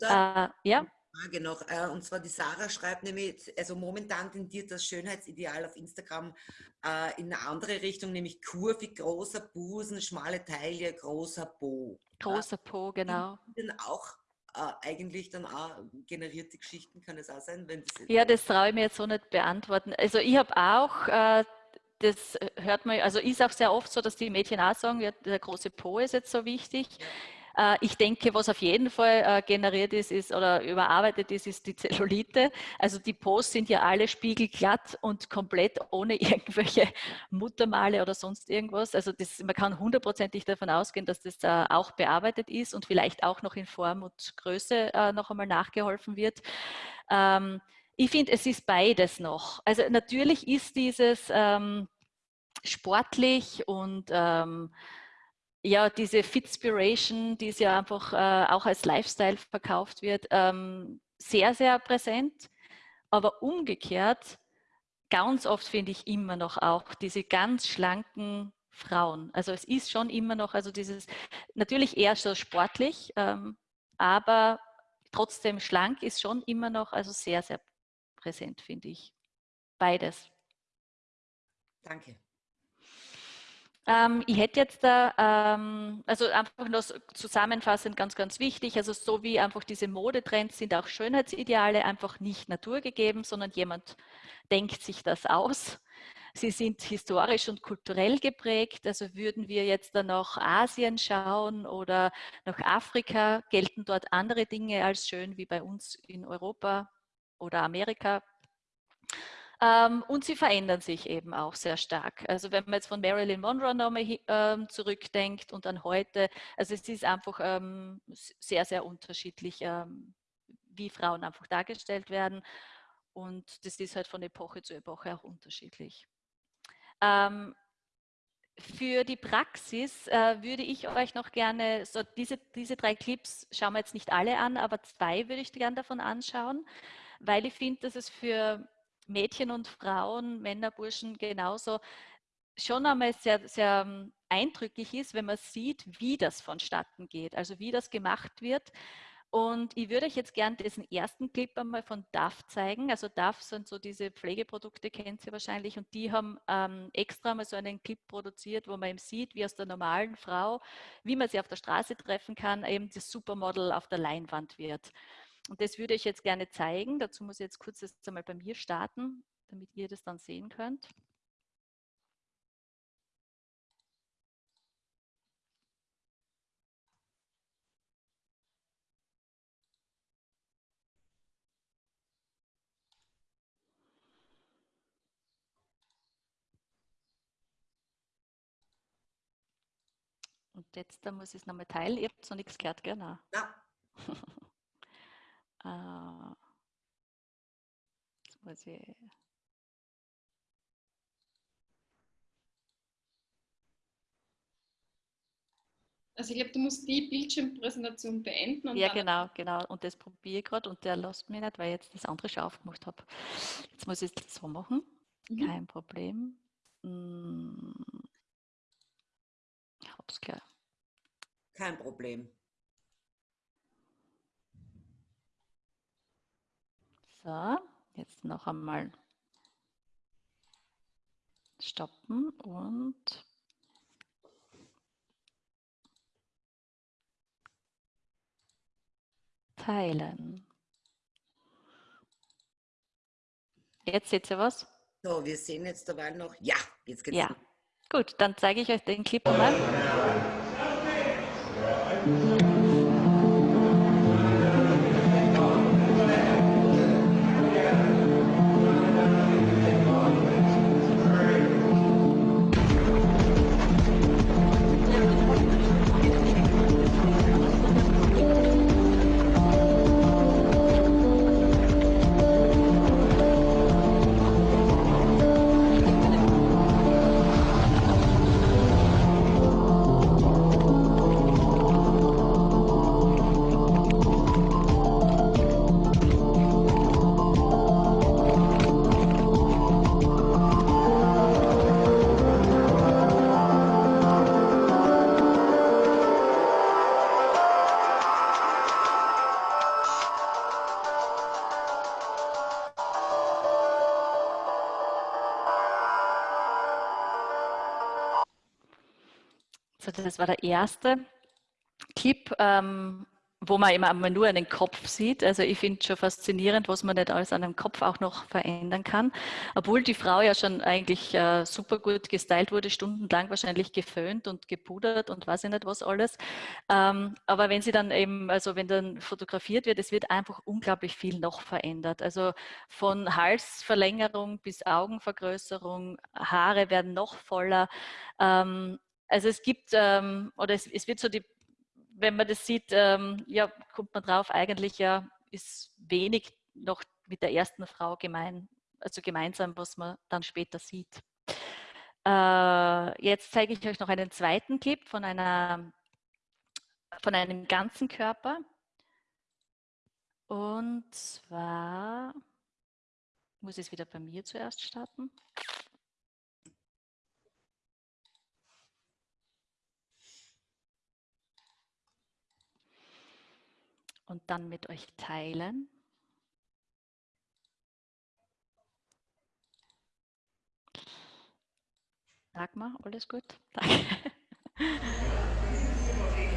Äh, ja. Frage noch. Äh, und zwar die Sarah schreibt nämlich, also momentan tendiert das Schönheitsideal auf Instagram äh, in eine andere Richtung, nämlich kurvig, großer Busen, schmale Taille, großer Po. Großer Po, genau. Denn auch eigentlich dann auch generierte Geschichten, kann es auch sein? Wenn das ja, das traue ich mir jetzt so nicht beantworten. Also ich habe auch das hört man, also ist auch sehr oft so, dass die Mädchen auch sagen, ja, der große Po ist jetzt so wichtig. Ja. Äh, ich denke, was auf jeden Fall äh, generiert ist, ist oder überarbeitet ist, ist die Zellulite. Also die Posts sind ja alle spiegelglatt und komplett ohne [LAUGHS] irgendwelche Muttermale oder sonst irgendwas. Also das, man kann hundertprozentig davon ausgehen, dass das äh, auch bearbeitet ist und vielleicht auch noch in Form und Größe noch einmal nachgeholfen wird. Ähm, ich finde, es ist beides noch. Also natürlich ist dieses ähm, sportlich und ähm, ja, diese Fitspiration, die ja einfach äh, auch als Lifestyle verkauft wird, ähm, sehr, sehr präsent. Aber umgekehrt, ganz oft finde ich immer noch auch diese ganz schlanken Frauen. Also es ist schon immer noch, also dieses, natürlich eher so sportlich, ähm, aber trotzdem schlank ist schon immer noch, also sehr, sehr präsent, finde ich. Beides. Danke. Ähm, ich hätte jetzt da, ähm, also einfach nur zusammenfassend ganz, ganz wichtig, also so wie einfach diese Modetrends sind auch Schönheitsideale einfach nicht naturgegeben, sondern jemand denkt sich das aus. Sie sind historisch und kulturell geprägt. Also würden wir jetzt dann nach Asien schauen oder nach Afrika, gelten dort andere Dinge als schön wie bei uns in Europa oder Amerika. Ähm, und sie verändern sich eben auch sehr stark. Also wenn man jetzt von Marilyn Monroe nochmal ähm, zurückdenkt und dann heute, also es ist einfach ähm, sehr, sehr unterschiedlich, wie Frauen einfach dargestellt werden. Und das ist halt von Epoche zu Epoche auch unterschiedlich. Für die Praxis äh, würde ich euch noch gerne, so diese, diese drei Clips schauen wir jetzt nicht alle an, aber zwei würde ich gerne davon anschauen, weil ich finde, dass es für Mädchen und Frauen, Männer, Burschen genauso schon einmal sehr, sehr ähm, eindrücklich ist, wenn man sieht, wie das vonstatten geht, also wie das gemacht wird. Und ich würde euch jetzt gerne diesen ersten Clip einmal von DAF zeigen. Also DAF sind so diese Pflegeprodukte, kennt ihr wahrscheinlich. Und die haben ähm, extra mal so einen Clip produziert, wo man eben sieht, wie aus der normalen Frau, wie man sie auf der Straße treffen kann, eben das Supermodel auf der Leinwand wird. Und das würde ich jetzt gerne zeigen. Dazu muss ich jetzt kurz das einmal bei mir starten, damit ihr das dann sehen könnt. Und jetzt da muss ich es nochmal teilen. Ihr habt noch nichts gehört, genau. Ja. [LAUGHS] äh, jetzt muss ich. Also ich glaube, du musst die Bildschirmpräsentation beenden. ja, genau, genau. Und das probiere ich gerade und der lässt mich nicht, weil ich jetzt das andere schon aufgemacht habe. Jetzt muss ich es so machen. Mhm. Kein Problem. Hm. Ich hab's gleich. Kein Problem. So, jetzt noch einmal stoppen und teilen. Jetzt seht ihr was? So, wir sehen jetzt dabei noch. Ja, jetzt geht's. Ja, gut, dann zeige ich euch den Clip mal. Das war der erste Clip, ähm, wo man immer nur einen Kopf sieht. Also ich finde es schon faszinierend, was man nicht alles an einem Kopf auch noch verändern kann. Obwohl die Frau ja schon eigentlich äh, super gut gestylt wurde, stundenlang wahrscheinlich geföhnt und gepudert und weiß ich nicht was alles. Ähm, aber wenn sie dann eben, also wenn dann fotografiert wird, es wird einfach unglaublich viel noch verändert. Also von Halsverlängerung bis Augenvergrößerung, Haare werden noch voller. Ähm, also es gibt, ähm, oder es, es, wird so die, wenn man das sieht, ähm, ja, kommt man drauf, eigentlich ja ist wenig noch mit der ersten Frau gemein, also gemeinsam, was man dann später sieht. Äh, jetzt zeige ich euch noch einen zweiten Clip von, einer, von einem ganzen Körper. Und zwar muss ich es wieder bei mir zuerst starten. Und dann mit euch teilen. Sag mal, alles gut? Danke.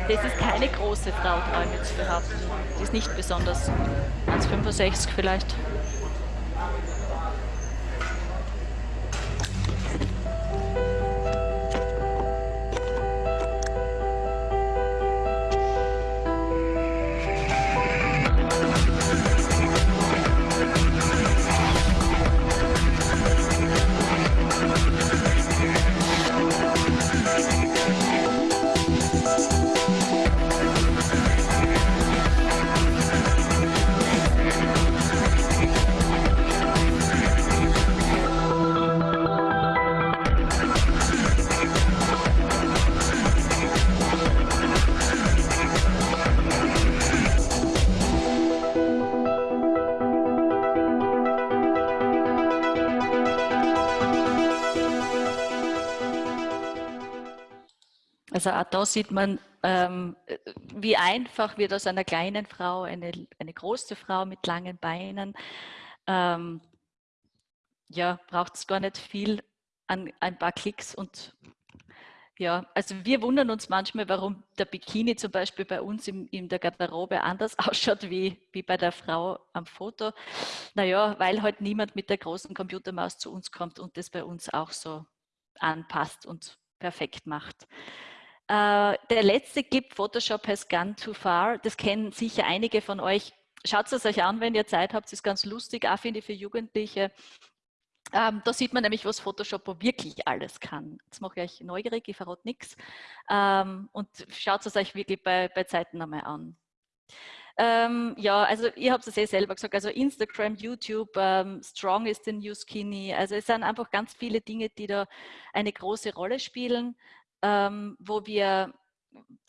Das ist keine große Frau, traue ich zu behaupten. Die ist nicht besonders. 1,65 vielleicht. Also auch da sieht man, ähm, wie einfach wird aus einer kleinen Frau eine, eine große Frau mit langen Beinen. Ähm, ja, braucht es gar nicht viel an ein paar Klicks und ja, also wir wundern uns manchmal, warum der Bikini zum Beispiel bei uns in, in der Garderobe anders [LAUGHS] ausschaut wie, wie bei der Frau am Foto. Naja, weil halt niemand mit der großen Computermaus zu uns kommt und das bei uns auch so anpasst und perfekt macht. Äh, der letzte Clip, Photoshop has gone too far, das kennen sicher einige von euch. Schaut es euch an, wenn ihr Zeit habt, das ist ganz lustig, auch finde ich für Jugendliche. Ähm, da sieht man nämlich, was Photoshop wirklich alles kann. Jetzt mache ich euch neugierig, ich verrate nichts. Ähm, und schaut es euch wirklich bei, bei Zeiten einmal an. Ähm, ja, also ihr habt es eh selber gesagt, also Instagram, YouTube, ähm, Strong ist the new skinny. Also es sind einfach ganz viele Dinge, die da eine große Rolle spielen, ähm, wo wir,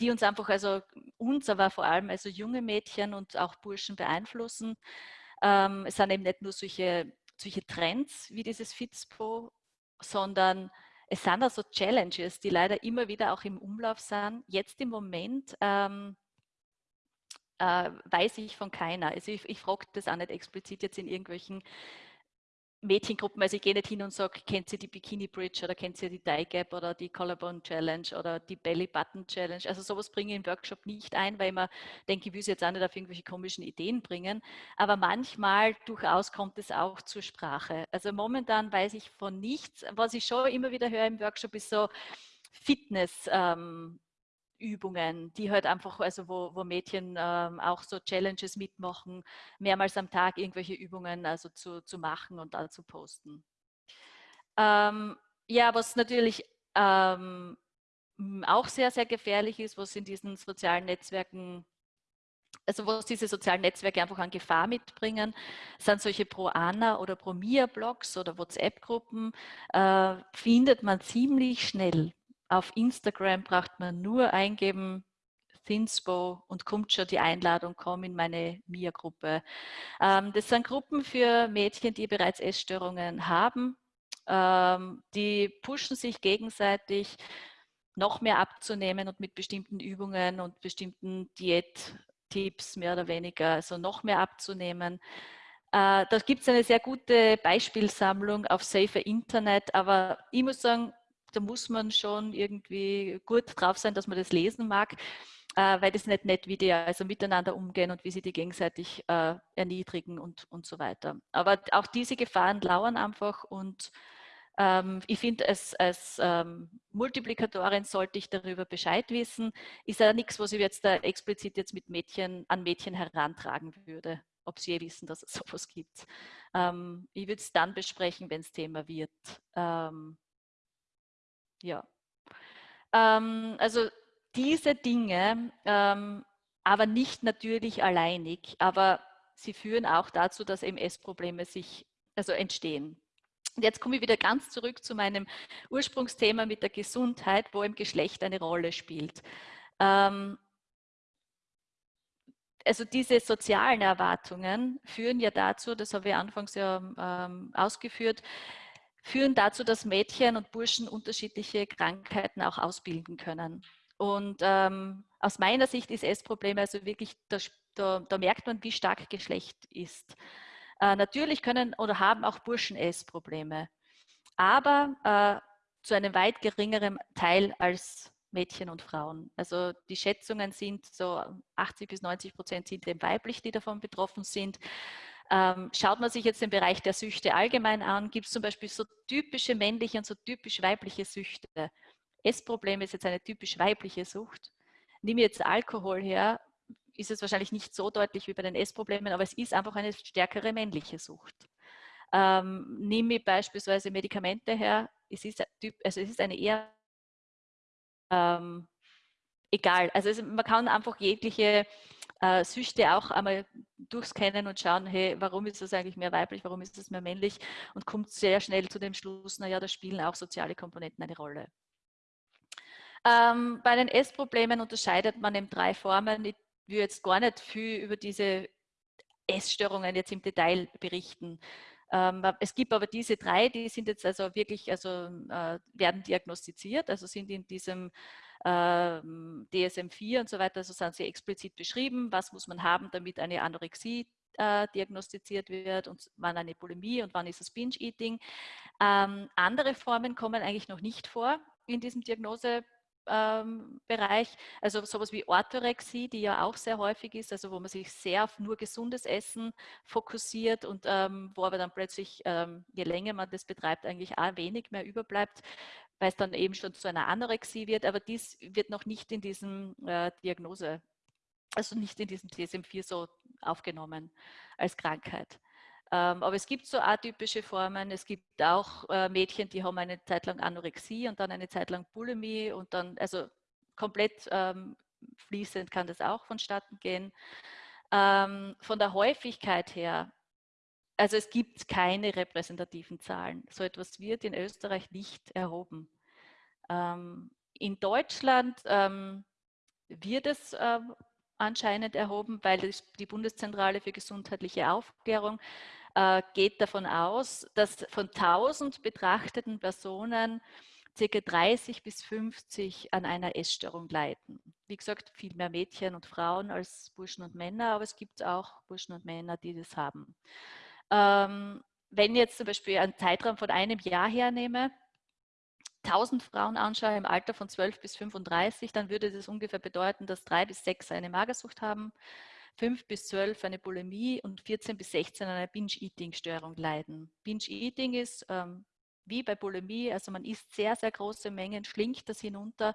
die uns einfach, also uns, aber vor allem also junge Mädchen und auch Burschen beeinflussen. Ähm, es sind eben nicht nur solche solche Trends wie dieses Fitspo, sondern es sind also Challenges, die leider immer wieder auch im Umlauf sind. Jetzt im Moment ähm, äh, weiß ich von keiner. Also ich, ich frage das auch nicht explizit jetzt in irgendwelchen Mädchengruppen, also ich gehe nicht hin und sage, kennt ihr die Bikini Bridge oder kennt ihr die Dye Gap oder die Collarbone Challenge oder die Belly Button Challenge. Also sowas bringe ich im Workshop nicht ein, weil mir denke, ich will es jetzt auch nicht auf irgendwelche komischen Ideen bringen. Aber manchmal durchaus kommt es auch zur Sprache. Also momentan weiß ich von nichts. Was ich schon immer wieder höre im Workshop ist so Fitness. Ähm, Übungen, die halt einfach, also wo, wo Mädchen ähm, auch so Challenges mitmachen, mehrmals am Tag irgendwelche Übungen also zu, zu machen und da zu posten. Ähm, ja, was natürlich ähm, auch sehr, sehr gefährlich ist, was in diesen sozialen Netzwerken also was diese sozialen Netzwerke einfach an Gefahr mitbringen, sind solche Pro-Ana oder Pro-Mia-Blogs oder WhatsApp-Gruppen, äh, findet man ziemlich schnell auf Instagram braucht man nur eingeben, Thinspo und kommt schon die Einladung, komm in meine MIA-Gruppe. Ähm, das sind Gruppen für Mädchen, die bereits Essstörungen haben. Ähm, die pushen sich gegenseitig, noch mehr abzunehmen und mit bestimmten Übungen und bestimmten Diättipps mehr oder weniger, also noch mehr abzunehmen. Äh, da gibt es eine sehr gute Beispielsammlung auf Safer Internet, aber ich muss sagen, da muss man schon irgendwie gut drauf sein, dass man das lesen mag, äh, weil das nicht nett, wie die also miteinander umgehen und wie sie die gegenseitig äh, erniedrigen und, und so weiter. Aber auch diese Gefahren lauern einfach und ähm, ich finde, als, als ähm, Multiplikatorin sollte ich darüber Bescheid wissen. Ist ja nichts, was ich jetzt da explizit jetzt mit Mädchen an Mädchen herantragen würde, ob sie je wissen, dass es [LAUGHS] sowas gibt. Ähm, ich würde es dann besprechen, wenn es Thema wird. Ähm, ja. Ähm, also diese Dinge, ähm, aber nicht natürlich alleinig, aber sie führen auch dazu, dass MS-Probleme sich also entstehen. Und jetzt komme ich wieder ganz zurück zu meinem Ursprungsthema mit der Gesundheit, wo im Geschlecht eine Rolle spielt. Ähm, also diese sozialen Erwartungen führen ja dazu, das habe ich anfangs ja ähm, ausgeführt, führen dazu, dass Mädchen und Burschen unterschiedliche Krankheiten auch ausbilden können. Und ähm, aus meiner Sicht ist Essprobleme also wirklich, da, da, da, merkt man, wie stark Geschlecht ist. Äh, natürlich können oder haben auch Burschen Essprobleme, aber äh, zu einem weit geringeren Teil als Mädchen und Frauen. Also die Schätzungen sind so 80 bis 90 Prozent sind eben weiblich, die davon betroffen sind. Ähm, schaut man sich jetzt den Bereich der Süchte allgemein an, gibt es zum Beispiel so typische männliche und so typisch weibliche Süchte. Essproblem ist jetzt eine typisch weibliche Sucht. Nehme jetzt Alkohol her, ist es wahrscheinlich nicht so deutlich wie bei den Essproblemen, aber es ist einfach eine stärkere männliche Sucht. Ähm, nehme beispielsweise Medikamente her, es ist, also es ist eine eher ähm, egal. Also es, man kann einfach jegliche äh, Süchte auch einmal durchscannen und schauen, hey, warum ist das eigentlich mehr weiblich, warum ist das mehr männlich und kommt sehr schnell zu dem Schluss, naja, da spielen auch soziale Komponenten eine Rolle. Ähm, bei den Essproblemen unterscheidet man in drei Formen. Ich will jetzt gar nicht viel über diese Essstörungen jetzt im Detail berichten. Ähm, es gibt aber diese drei, die sind jetzt also wirklich, also äh, werden diagnostiziert, also sind in diesem DSM-4 und so weiter, also sind sie explizit beschrieben, was muss man haben, damit eine Anorexie äh, diagnostiziert wird und wann eine Bulimie und wann ist es Binge-Eating. Ähm, andere Formen kommen eigentlich noch nicht vor in diesem Diagnose ähm, Bereich, also sowas wie Orthorexie, die ja auch sehr häufig ist, also wo man sich sehr auf nur gesundes Essen fokussiert und ähm, wo aber dann plötzlich, ähm, je länger man das betreibt, eigentlich auch wenig mehr überbleibt, weil es dann eben schon zu einer Anorexie wird, aber dies wird noch nicht in diesem äh, Diagnose, also nicht in diesem DSM-4 so aufgenommen als Krankheit. Ähm, aber es gibt so atypische Formen. Es gibt auch äh, Mädchen, die haben eine Zeit lang Anorexie und dann eine Zeit lang Bulimie und dann, also komplett ähm, fließend kann das auch vonstatten gehen. Ähm, von der Häufigkeit her, also es gibt keine repräsentativen Zahlen. So etwas wird in Österreich nicht erhoben. Ähm, in Deutschland ähm, wird es äh, anscheinend erhoben, weil die Bundeszentrale für gesundheitliche Aufklärung äh, geht davon aus, dass von 1000 betrachteten Personen ca. 30 bis 50 an einer Essstörung leiden. Wie gesagt, viel mehr Mädchen und Frauen als Burschen und Männer, aber es gibt auch Burschen und Männer, die das haben. Ähm, wenn ich jetzt zum Beispiel einen Zeitraum von einem Jahr hernehme, 1000 Frauen anschaue im Alter von 12 bis 35, dann würde das ungefähr bedeuten, dass drei bis sechs eine Magersucht haben, fünf bis zwölf eine Bulimie und 14 bis 16 eine Binge-Eating-Störung leiden. Binge-Eating ist ähm, wie bei Bulimie, also man isst sehr, sehr große Mengen, schlingt das hinunter,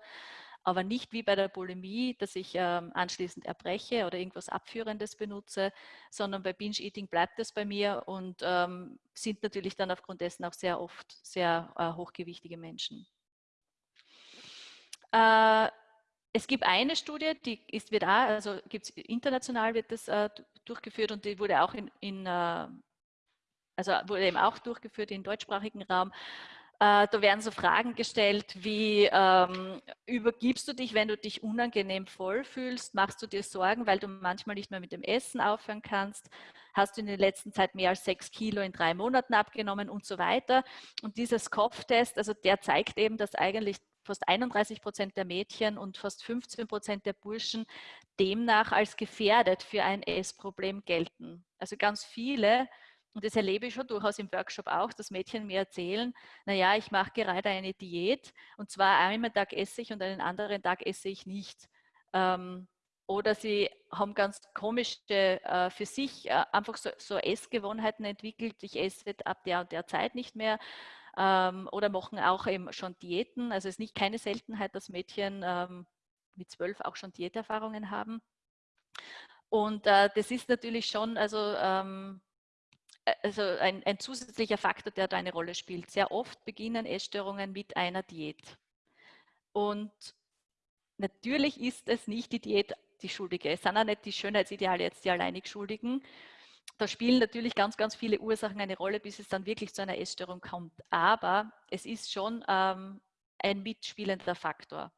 aber nicht wie bei der Bulimie, dass ich ähm, anschließend erbreche oder irgendwas Abführendes benutze, sondern bei Binge-Eating bleibt es bei mir und ähm, sind natürlich dann aufgrund dessen auch sehr oft sehr äh, hochgewichtige Menschen. Äh, es gibt eine Studie, die ist, wird auch, also gibt's, international wird das äh, durchgeführt und die wurde auch in, in äh, also wurde eben auch durchgeführt im deutschsprachigen Raum. Äh, da werden so Fragen gestellt wie, ähm, übergibst du dich, wenn du dich unangenehm voll fühlst? Machst du dir Sorgen, weil du manchmal nicht mehr mit dem Essen aufhören kannst? Hast du in der letzten Zeit mehr als sechs Kilo in drei Monaten abgenommen und so weiter? Und dieses Kopftest, also der zeigt eben, dass eigentlich fast 31 Prozent der Mädchen und fast 15 Prozent der Burschen demnach als gefährdet für ein Essproblem gelten. Also ganz viele, und das erlebe ich schon durchaus im Workshop auch, dass Mädchen mir erzählen, naja, ich mache gerade eine Diät und zwar einmal Tag esse ich und einen anderen Tag esse ich nicht. Ähm, oder sie haben ganz komische äh, für sich äh, einfach so, so Essgewohnheiten entwickelt. Ich esse ab der und der Zeit nicht mehr ähm, oder machen auch eben schon Diäten. Also es ist nicht keine Seltenheit, dass Mädchen ähm, mit zwölf auch schon Diäterfahrungen haben. Und äh, das ist natürlich schon also, ähm, also ein, ein, zusätzlicher Faktor, der da eine Rolle spielt. Sehr oft beginnen Essstörungen mit einer Diät. Und natürlich ist es nicht die Diät die Schuldige. Es sind auch nicht die Schönheitsideale jetzt die alleinig Schuldigen, da spielen natürlich ganz, ganz viele Ursachen eine Rolle, bis es dann wirklich zu einer Essstörung kommt. Aber es ist schon ähm, ein mitspielender Faktor.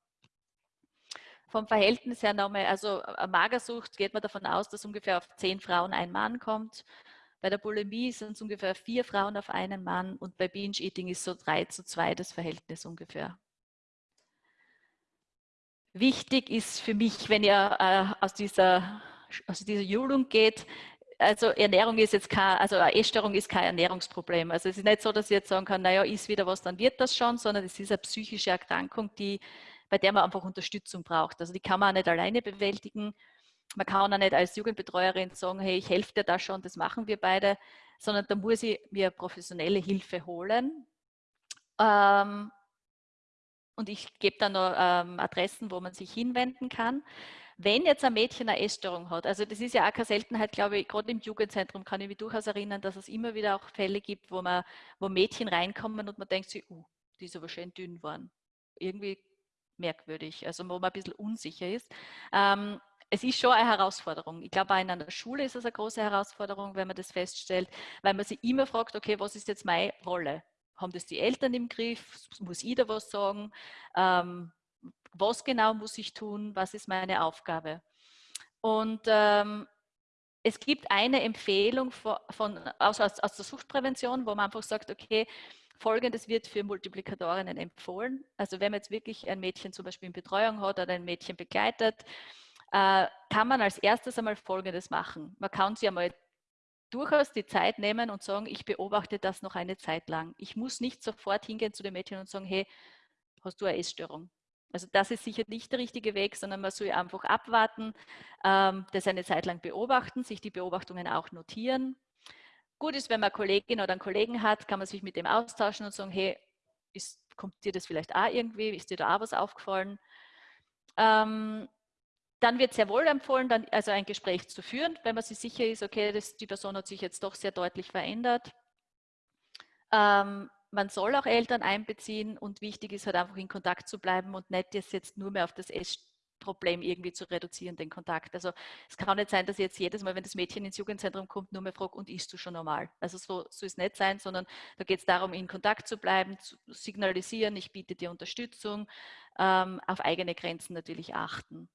Vom Verhältnis her nochmal, also Magersucht geht man davon aus, dass ungefähr auf zehn Frauen ein Mann kommt. Bei der Bulimie sind es ungefähr vier Frauen auf einen Mann und bei Binge-Eating ist so drei zu zwei das Verhältnis ungefähr. Wichtig ist für mich, wenn ihr äh, aus dieser aus dieser Julung geht, also Ernährung ist jetzt kein, also eine Essstörung ist kein Ernährungsproblem. Also es ist nicht so, dass ich jetzt sagen kann, naja, isst wieder was, dann wird das schon, sondern es ist eine psychische Erkrankung, die, bei der man einfach Unterstützung braucht. Also die kann man auch nicht alleine bewältigen. Man kann auch nicht als Jugendbetreuerin sagen, hey, ich helfe dir da schon, das machen wir beide, sondern da muss ich mir professionelle Hilfe holen. Ähm, und ich gebe dann noch ähm, Adressen, wo man sich hinwenden kann. Wenn jetzt ein Mädchen eine Essstörung hat, also das ist ja auch keine Seltenheit, glaube ich, gerade im Jugendzentrum kann ich mich durchaus erinnern, dass es immer wieder auch Fälle gibt, wo, man, wo Mädchen reinkommen und man denkt sich, uh, die ist aber schön dünn geworden. Irgendwie merkwürdig, also wo man ein bisschen unsicher ist. Ähm, es ist schon eine Herausforderung. Ich glaube, auch in einer Schule ist es eine große Herausforderung, wenn man das feststellt, weil man sich immer fragt, okay, was ist jetzt meine Rolle? Haben das die Eltern im Griff? Muss ich da was sagen? Ähm, was genau muss ich tun, was ist meine Aufgabe. Und ähm, es gibt eine Empfehlung von, von aus, aus, aus, der Suchtprävention, wo man einfach sagt, okay, Folgendes wird für Multiplikatorinnen empfohlen. Also wenn man jetzt wirklich ein Mädchen zum Beispiel in Betreuung hat oder ein Mädchen begleitet, äh, kann man als erstes einmal Folgendes machen. Man kann sich einmal durchaus die Zeit nehmen und sagen, ich beobachte das noch eine Zeit lang. Ich muss nicht sofort hingehen zu dem Mädchen und sagen, hey, hast du eine Essstörung? Also das ist sicher nicht der richtige Weg, sondern man soll einfach abwarten, ähm, das eine Zeit lang beobachten, sich die Beobachtungen auch notieren. Gut ist, wenn man eine Kollegin oder einen Kollegen hat, kann man sich mit dem austauschen und sagen, hey, ist, kommt dir das vielleicht auch irgendwie, ist dir da auch was aufgefallen? Ähm, dann wird sehr wohl empfohlen, dann also ein Gespräch zu führen, wenn man sich sicher ist, okay, das, die Person hat sich jetzt doch sehr deutlich verändert. Ähm, man soll auch Eltern einbeziehen und wichtig ist halt einfach in Kontakt zu bleiben und nicht das jetzt nur mehr auf das Essproblem irgendwie zu reduzieren, den Kontakt. Also es kann nicht sein, dass ich jetzt jedes Mal, wenn das Mädchen ins Jugendzentrum kommt, nur mehr fragt, und isst du schon normal? Also so soll es nicht sein, sondern da geht es darum, in Kontakt zu bleiben, zu signalisieren, ich biete dir Unterstützung, ähm, auf eigene Grenzen natürlich achten.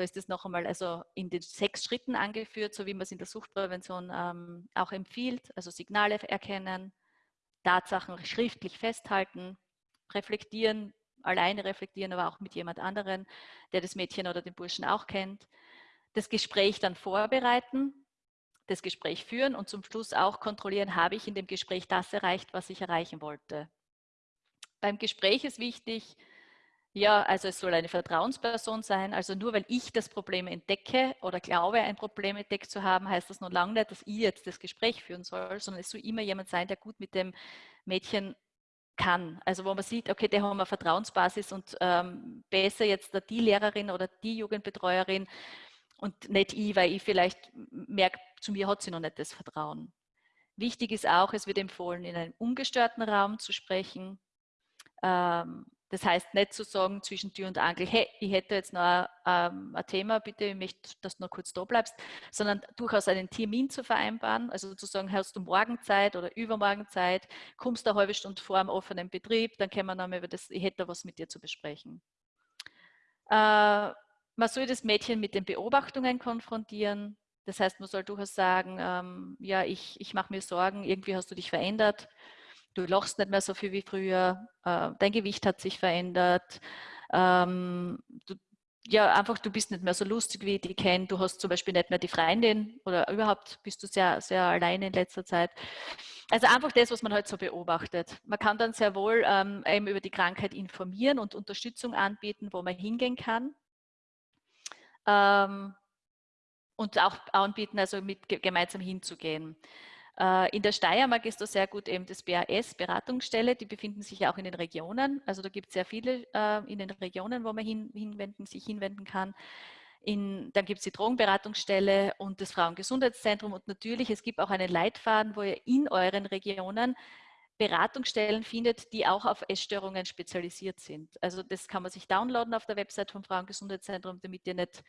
Da ist es noch einmal also in den sechs Schritten angeführt, so wie man es in der Suchtprävention ähm, auch empfiehlt. Also Signale erkennen, Tatsachen schriftlich festhalten, reflektieren, alleine reflektieren, aber auch mit jemand anderen, der das Mädchen oder den Burschen auch kennt. Das Gespräch dann vorbereiten, das Gespräch führen und zum Schluss auch kontrollieren, habe ich in dem Gespräch das erreicht, was ich erreichen wollte. Beim Gespräch ist wichtig, ja, also es soll eine Vertrauensperson sein. Also nur weil ich das Problem entdecke oder glaube, ein Problem entdeckt zu haben, heißt das noch lange nicht, dass ich jetzt das Gespräch führen soll, sondern es soll immer jemand sein, der gut mit dem Mädchen kann. Also wo man sieht, okay, der haben eine Vertrauensbasis und ähm, besser jetzt die Lehrerin oder die Jugendbetreuerin und nicht ich, weil ich vielleicht merke, zu mir hat sie noch nicht das Vertrauen. Wichtig ist auch, es wird empfohlen, in einem ungestörten Raum zu sprechen. Ähm, das heißt nicht zu sagen zwischen Tür und Angel, hey, ich hätte jetzt noch ähm, ein Thema, bitte, ich möchte, dass du noch kurz da bleibst, sondern durchaus einen Termin zu vereinbaren, also zu sagen, hast du morgen Zeit oder übermorgen Zeit, kommst eine halbe Stunde vor am offenen Betrieb, dann können wir nochmal über das, ich hätte da was mit dir zu besprechen. Äh, man soll das Mädchen mit den Beobachtungen konfrontieren, das heißt, man soll durchaus sagen, ähm, ja, ich, ich mache mir Sorgen, irgendwie hast du dich verändert, du lachst nicht mehr so viel wie früher, äh, dein Gewicht hat sich verändert, ähm, du, ja, einfach du bist nicht mehr so lustig, wie dich kenne, du hast zum Beispiel nicht mehr die Freundin oder überhaupt bist du sehr, sehr allein in letzter Zeit. Also einfach das, was man halt so beobachtet. Man kann dann sehr wohl ähm, eben über die Krankheit informieren und Unterstützung anbieten, wo man hingehen kann. Ähm, und auch anbieten, also mit gemeinsam hinzugehen. Äh, in der Steiermark ist das sehr gut eben das BAS, Beratungsstelle, die befinden sich ja auch in den Regionen. Also da gibt es sehr viele äh, in den Regionen, wo man hin, hinwenden, sich hinwenden kann. In, dann gibt es die Drogenberatungsstelle und das Frauengesundheitszentrum und natürlich, es gibt auch einen Leitfaden, wo ihr in euren Regionen Beratungsstellen findet, die auch auf Essstörungen spezialisiert sind. Also das kann man sich downloaden auf der Website vom Frauengesundheitszentrum, damit ihr nicht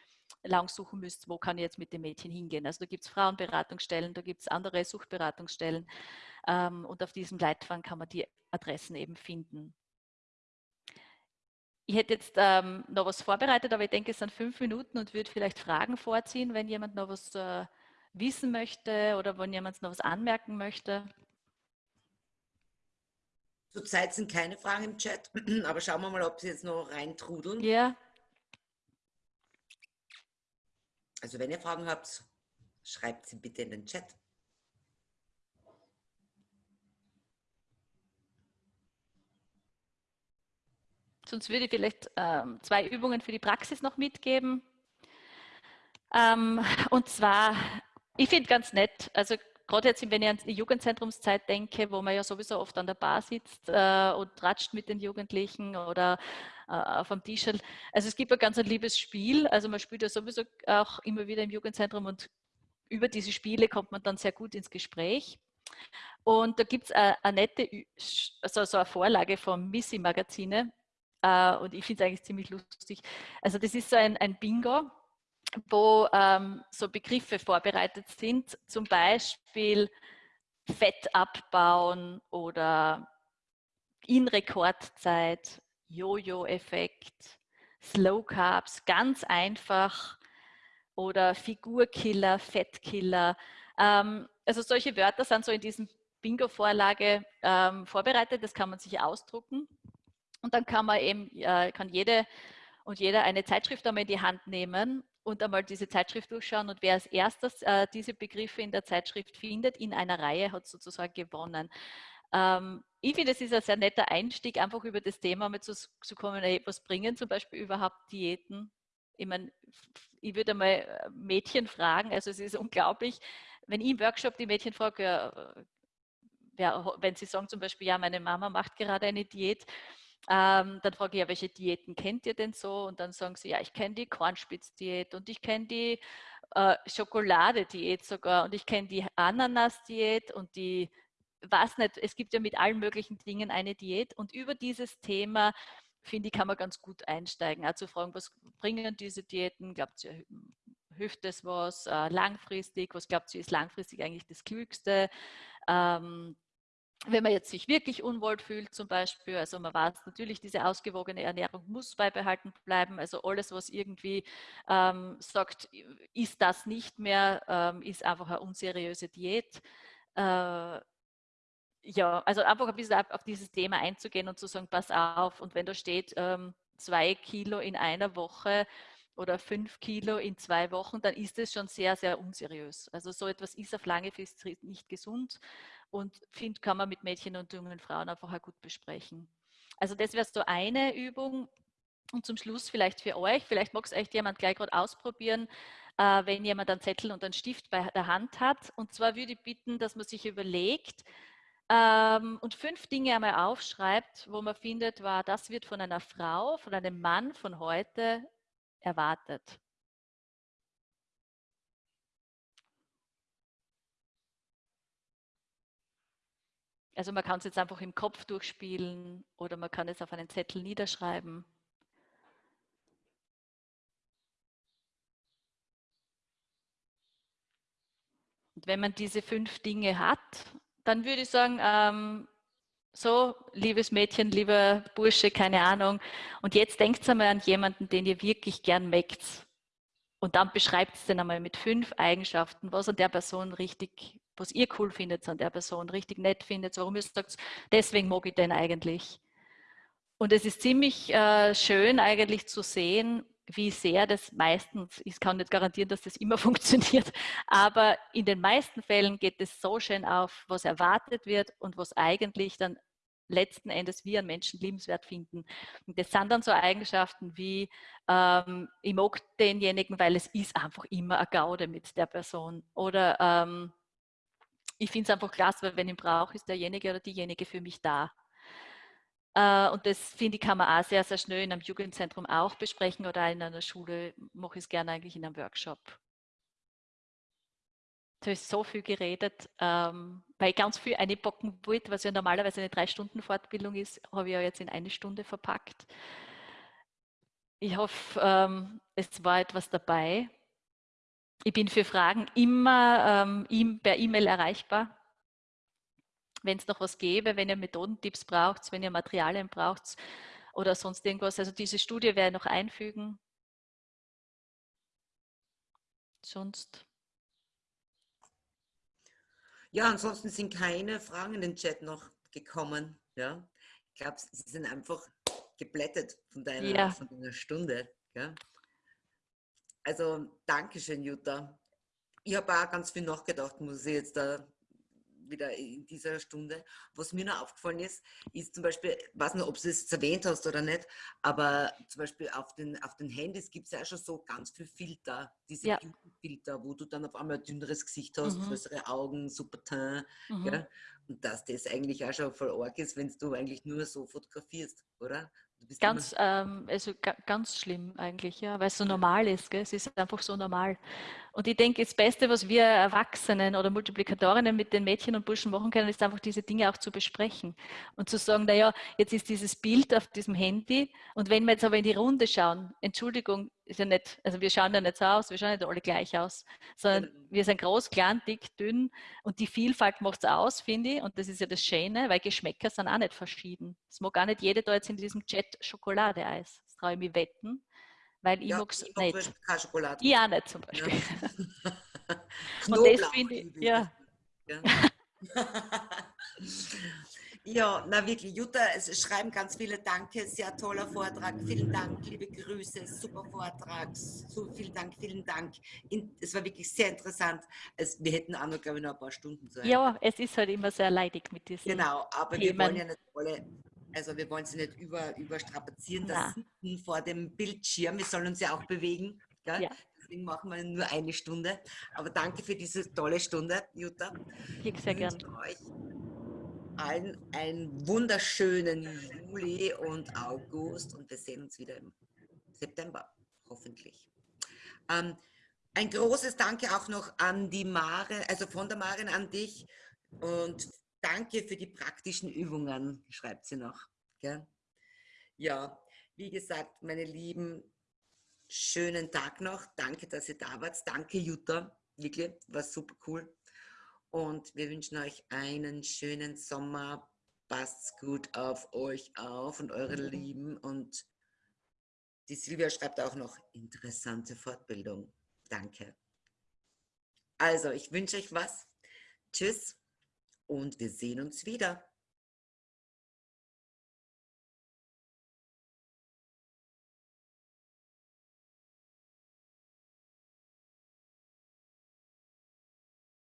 lang suchen müsst, wo kann ich jetzt mit dem Mädchen hingehen. Also da gibt es Frauenberatungsstellen, da gibt es andere Suchtberatungsstellen ähm, und auf diesem Leitfaden kann man die Adressen eben finden. Ich hätte jetzt ähm, noch was vorbereitet, aber ich denke, es sind fünf Minuten und würde vielleicht Fragen vorziehen, wenn jemand noch was äh, wissen möchte oder wenn jemand noch was anmerken möchte. Zurzeit sind keine Fragen im Chat, [CLEARS THROAT] aber schauen wir mal, ob sie jetzt noch reintrudeln. Ja. Also wenn ihr Fragen habt, schreibt sie bitte in den Chat. Sonst würde ich vielleicht ähm, zwei Übungen für die Praxis noch mitgeben. Ähm, und zwar, ich finde ganz nett, also gerade jetzt, wenn ich an die Jugendzentrumszeit denke, wo man ja sowieso oft an der Bar sitzt äh, und tratscht mit den Jugendlichen oder äh, auf dem Tisch. Also es gibt ein ganz ein liebes Spiel. Also man spielt ja sowieso auch immer wieder im Jugendzentrum und über diese Spiele kommt man dann sehr gut ins Gespräch. Und da gibt es eine, eine, nette, also so eine Vorlage vom Missy Magazine. Äh, und ich finde es eigentlich ziemlich lustig. Also das ist so ein, ein Bingo wo ähm, so Begriffe vorbereitet sind, zum Beispiel Fett abbauen oder in Rekordzeit, Jojo-Effekt, Slow Carbs, ganz einfach oder Figurkiller, Fettkiller. Ähm, also solche Wörter sind so in diesem Bingo-Vorlage ähm, vorbereitet, das kann man sich ausdrucken. Und dann kann man eben, äh, kann jede und jeder eine Zeitschrift einmal in die Hand nehmen und einmal diese Zeitschrift durchschauen und wer als erstes äh, diese Begriffe in der Zeitschrift findet, in einer Reihe, hat sozusagen gewonnen. Ähm, ich finde, es ist ein sehr netter Einstieg, einfach über das Thema mal zu, zu kommen, hey, was bringen zum Beispiel überhaupt Diäten? Ich meine, ich würde mal äh, Mädchen fragen, also es ist [LAUGHS] unglaublich, wenn ich im Workshop die Mädchen frage, ja, ja, wenn sie sagen zum Beispiel, ja, meine Mama macht gerade eine Diät, ähm, dann frage ich ja, welche Diäten kennt ihr denn so? Und dann sagen sie, ja, ich kenne die Kornspitzdiät und ich kenne die äh, Schokoladediät sogar und ich kenne die Ananas-Diät und die, was nicht, es gibt ja mit allen möglichen Dingen eine Diät und über dieses Thema finde ich, kann man ganz gut einsteigen. Also fragen, was bringen diese Diäten? Glaubt ihr, hilft es was äh, langfristig? Was glaubt ihr, ist langfristig eigentlich das Klügste? Ähm, wenn man jetzt sich wirklich unwohl fühlt zum Beispiel, also man weiß natürlich, diese ausgewogene Ernährung muss beibehalten bleiben, also alles, was irgendwie ähm, sagt, ist das nicht mehr, ähm, ist einfach eine unseriöse Diät. Äh, ja, also einfach ein bisschen auf dieses Thema einzugehen und zu sagen, pass auf, und wenn da steht, ähm, zwei Kilo in einer Woche oder fünf Kilo in zwei Wochen, dann ist es schon sehr, sehr unseriös. Also so etwas ist auf lange Frist nicht gesund und finde, kann man mit Mädchen und jungen Frauen einfach auch gut besprechen. Also das wäre so eine Übung. Und zum Schluss vielleicht für euch, vielleicht mag es echt jemand gleich gerade ausprobieren, äh, wenn jemand einen Zettel und einen Stift bei der Hand hat. Und zwar würde ich bitten, dass man sich überlegt ähm, und fünf Dinge einmal aufschreibt, wo man findet, war, das wird von einer Frau, von einem Mann von heute erwartet. Also man kann es jetzt einfach im Kopf durchspielen oder man kann es auf einen Zettel niederschreiben. Und wenn man diese fünf Dinge hat, dann würde ich sagen, ähm, so, liebes Mädchen, lieber Bursche, keine Ahnung. Und jetzt denkt einmal an jemanden, den ihr wirklich gern mögt. Und dann beschreibt es den einmal mit fünf Eigenschaften, was an der Person richtig was ihr cool findet an der Person, richtig nett findet, warum ihr sagt, deswegen mag ich den eigentlich. Und es ist ziemlich äh, schön eigentlich zu sehen, wie sehr das meistens, ich kann nicht garantieren, dass das immer [LAUGHS] funktioniert, aber in den meisten Fällen geht es so schön auf, was erwartet wird und was eigentlich dann letzten Endes wir einen Menschen liebenswert finden. Und das sind dann so Eigenschaften wie, ähm, ich mag denjenigen, weil es ist einfach immer eine Gaude mit der Person. Oder ähm, ich finde es einfach klasse, weil wenn ich brauche, ist derjenige oder diejenige für mich da. Äh, und das finde ich, kann man auch sehr, sehr schnell in einem Jugendzentrum auch besprechen oder in einer Schule mache ich es gerne eigentlich in einem Workshop. Da ist so viel geredet, ähm, weil ich ganz viel einpacken wollte, was ja normalerweise eine drei Stunden Fortbildung ist, habe ich ja jetzt in eine Stunde verpackt. Ich hoffe, ähm, es war etwas dabei. Ich bin für Fragen immer ähm, per E-Mail erreichbar. Wenn es noch was gäbe, wenn ihr Methodentipps braucht, wenn ihr Materialien braucht oder sonst irgendwas. Also diese Studie werde ich noch einfügen. Sonst. Ja, ansonsten sind keine Fragen in den Chat noch gekommen. Ja, ich glaube, sie sind einfach geblättet von deiner, ja. von deiner Stunde. Ja? Also, danke schön, Jutta. Ich habe auch ganz viel nachgedacht, muss ich jetzt da wieder in dieser Stunde. Was mir noch aufgefallen ist, ist zum Beispiel, ich weiß nicht, ob du es erwähnt hast oder nicht, aber zum Beispiel auf den, auf den Handys gibt es ja schon so ganz viele Filter, diese ja. Filter, wo du dann auf einmal ein dünneres Gesicht hast, mhm. größere Augen, super Teint. Mhm. Ja? Und dass das eigentlich auch schon voll arg ist, wenn du eigentlich nur so fotografierst, oder? Ganz, ähm, also ganz schlimm eigentlich, ja, weil es so normal ist. Gell? Es ist einfach so normal. Und ich denke, das Beste, was wir Erwachsenen oder Multiplikatorinnen mit den Mädchen und Burschen machen können, ist einfach diese Dinge auch zu besprechen. Und zu sagen, naja, jetzt ist dieses Bild auf diesem Handy. Und wenn wir jetzt aber in die Runde schauen, Entschuldigung, ist ja nicht, also wir schauen ja nicht so aus, wir schauen nicht alle gleich aus, sondern genau. wir sind groß, klein, dick, dünn. Und die Vielfalt macht es aus, finde ich, und das ist ja das Schöne, weil Geschmäcker sind auch nicht verschieden. Es mag gar nicht jeder da jetzt in diesem Chat Schokoladeeis, das traue ich mir wetten, weil ich Ja, ich mag nicht. zum Beispiel keine Schokolade. Ich auch nicht zum Ja. Beispiel. Und das finde ich, ja, Ja. [LAUGHS] ja, na wirklich, Jutta, es schreiben ganz viele Danke, sehr toller Vortrag, vielen Dank, liebe Grüße, super Vortrag, so vielen Dank, vielen Dank. Es war wirklich sehr interessant. Es, wir hätten auch noch, glaube ich, noch ein paar Stunden Zeit. ja, es ist halt immer sehr leidig mit diesen. Genau, aber wir wollen Themen. ja nicht alle, also wir wollen sie nicht über, überstrapazieren, das Sitzen vor dem Bildschirm, wir sollen uns ja auch bewegen. Gell? Ja. Deswegen machen wir nur eine Stunde. Aber danke für diese tolle Stunde, Jutta. Ich sehr Ich gern. wünsche euch allen einen wunderschönen Juli und August und wir sehen uns wieder im September, hoffentlich. Ähm, ein großes Danke auch noch an die Mare, also von der Maren an dich und danke für die praktischen Übungen, schreibt sie noch. Gell? Ja, wie gesagt, meine Lieben, schönen Tag noch. Danke, dass ihr da wart. Danke, Jutta. Wirklich, war super cool. Und wir wünschen euch einen schönen Sommer. Passt gut auf euch auf und eure Lieben. Und die Silvia schreibt auch noch interessante Fortbildung. Danke. Also, ich wünsche euch was. Tschüss und wir sehen uns wieder.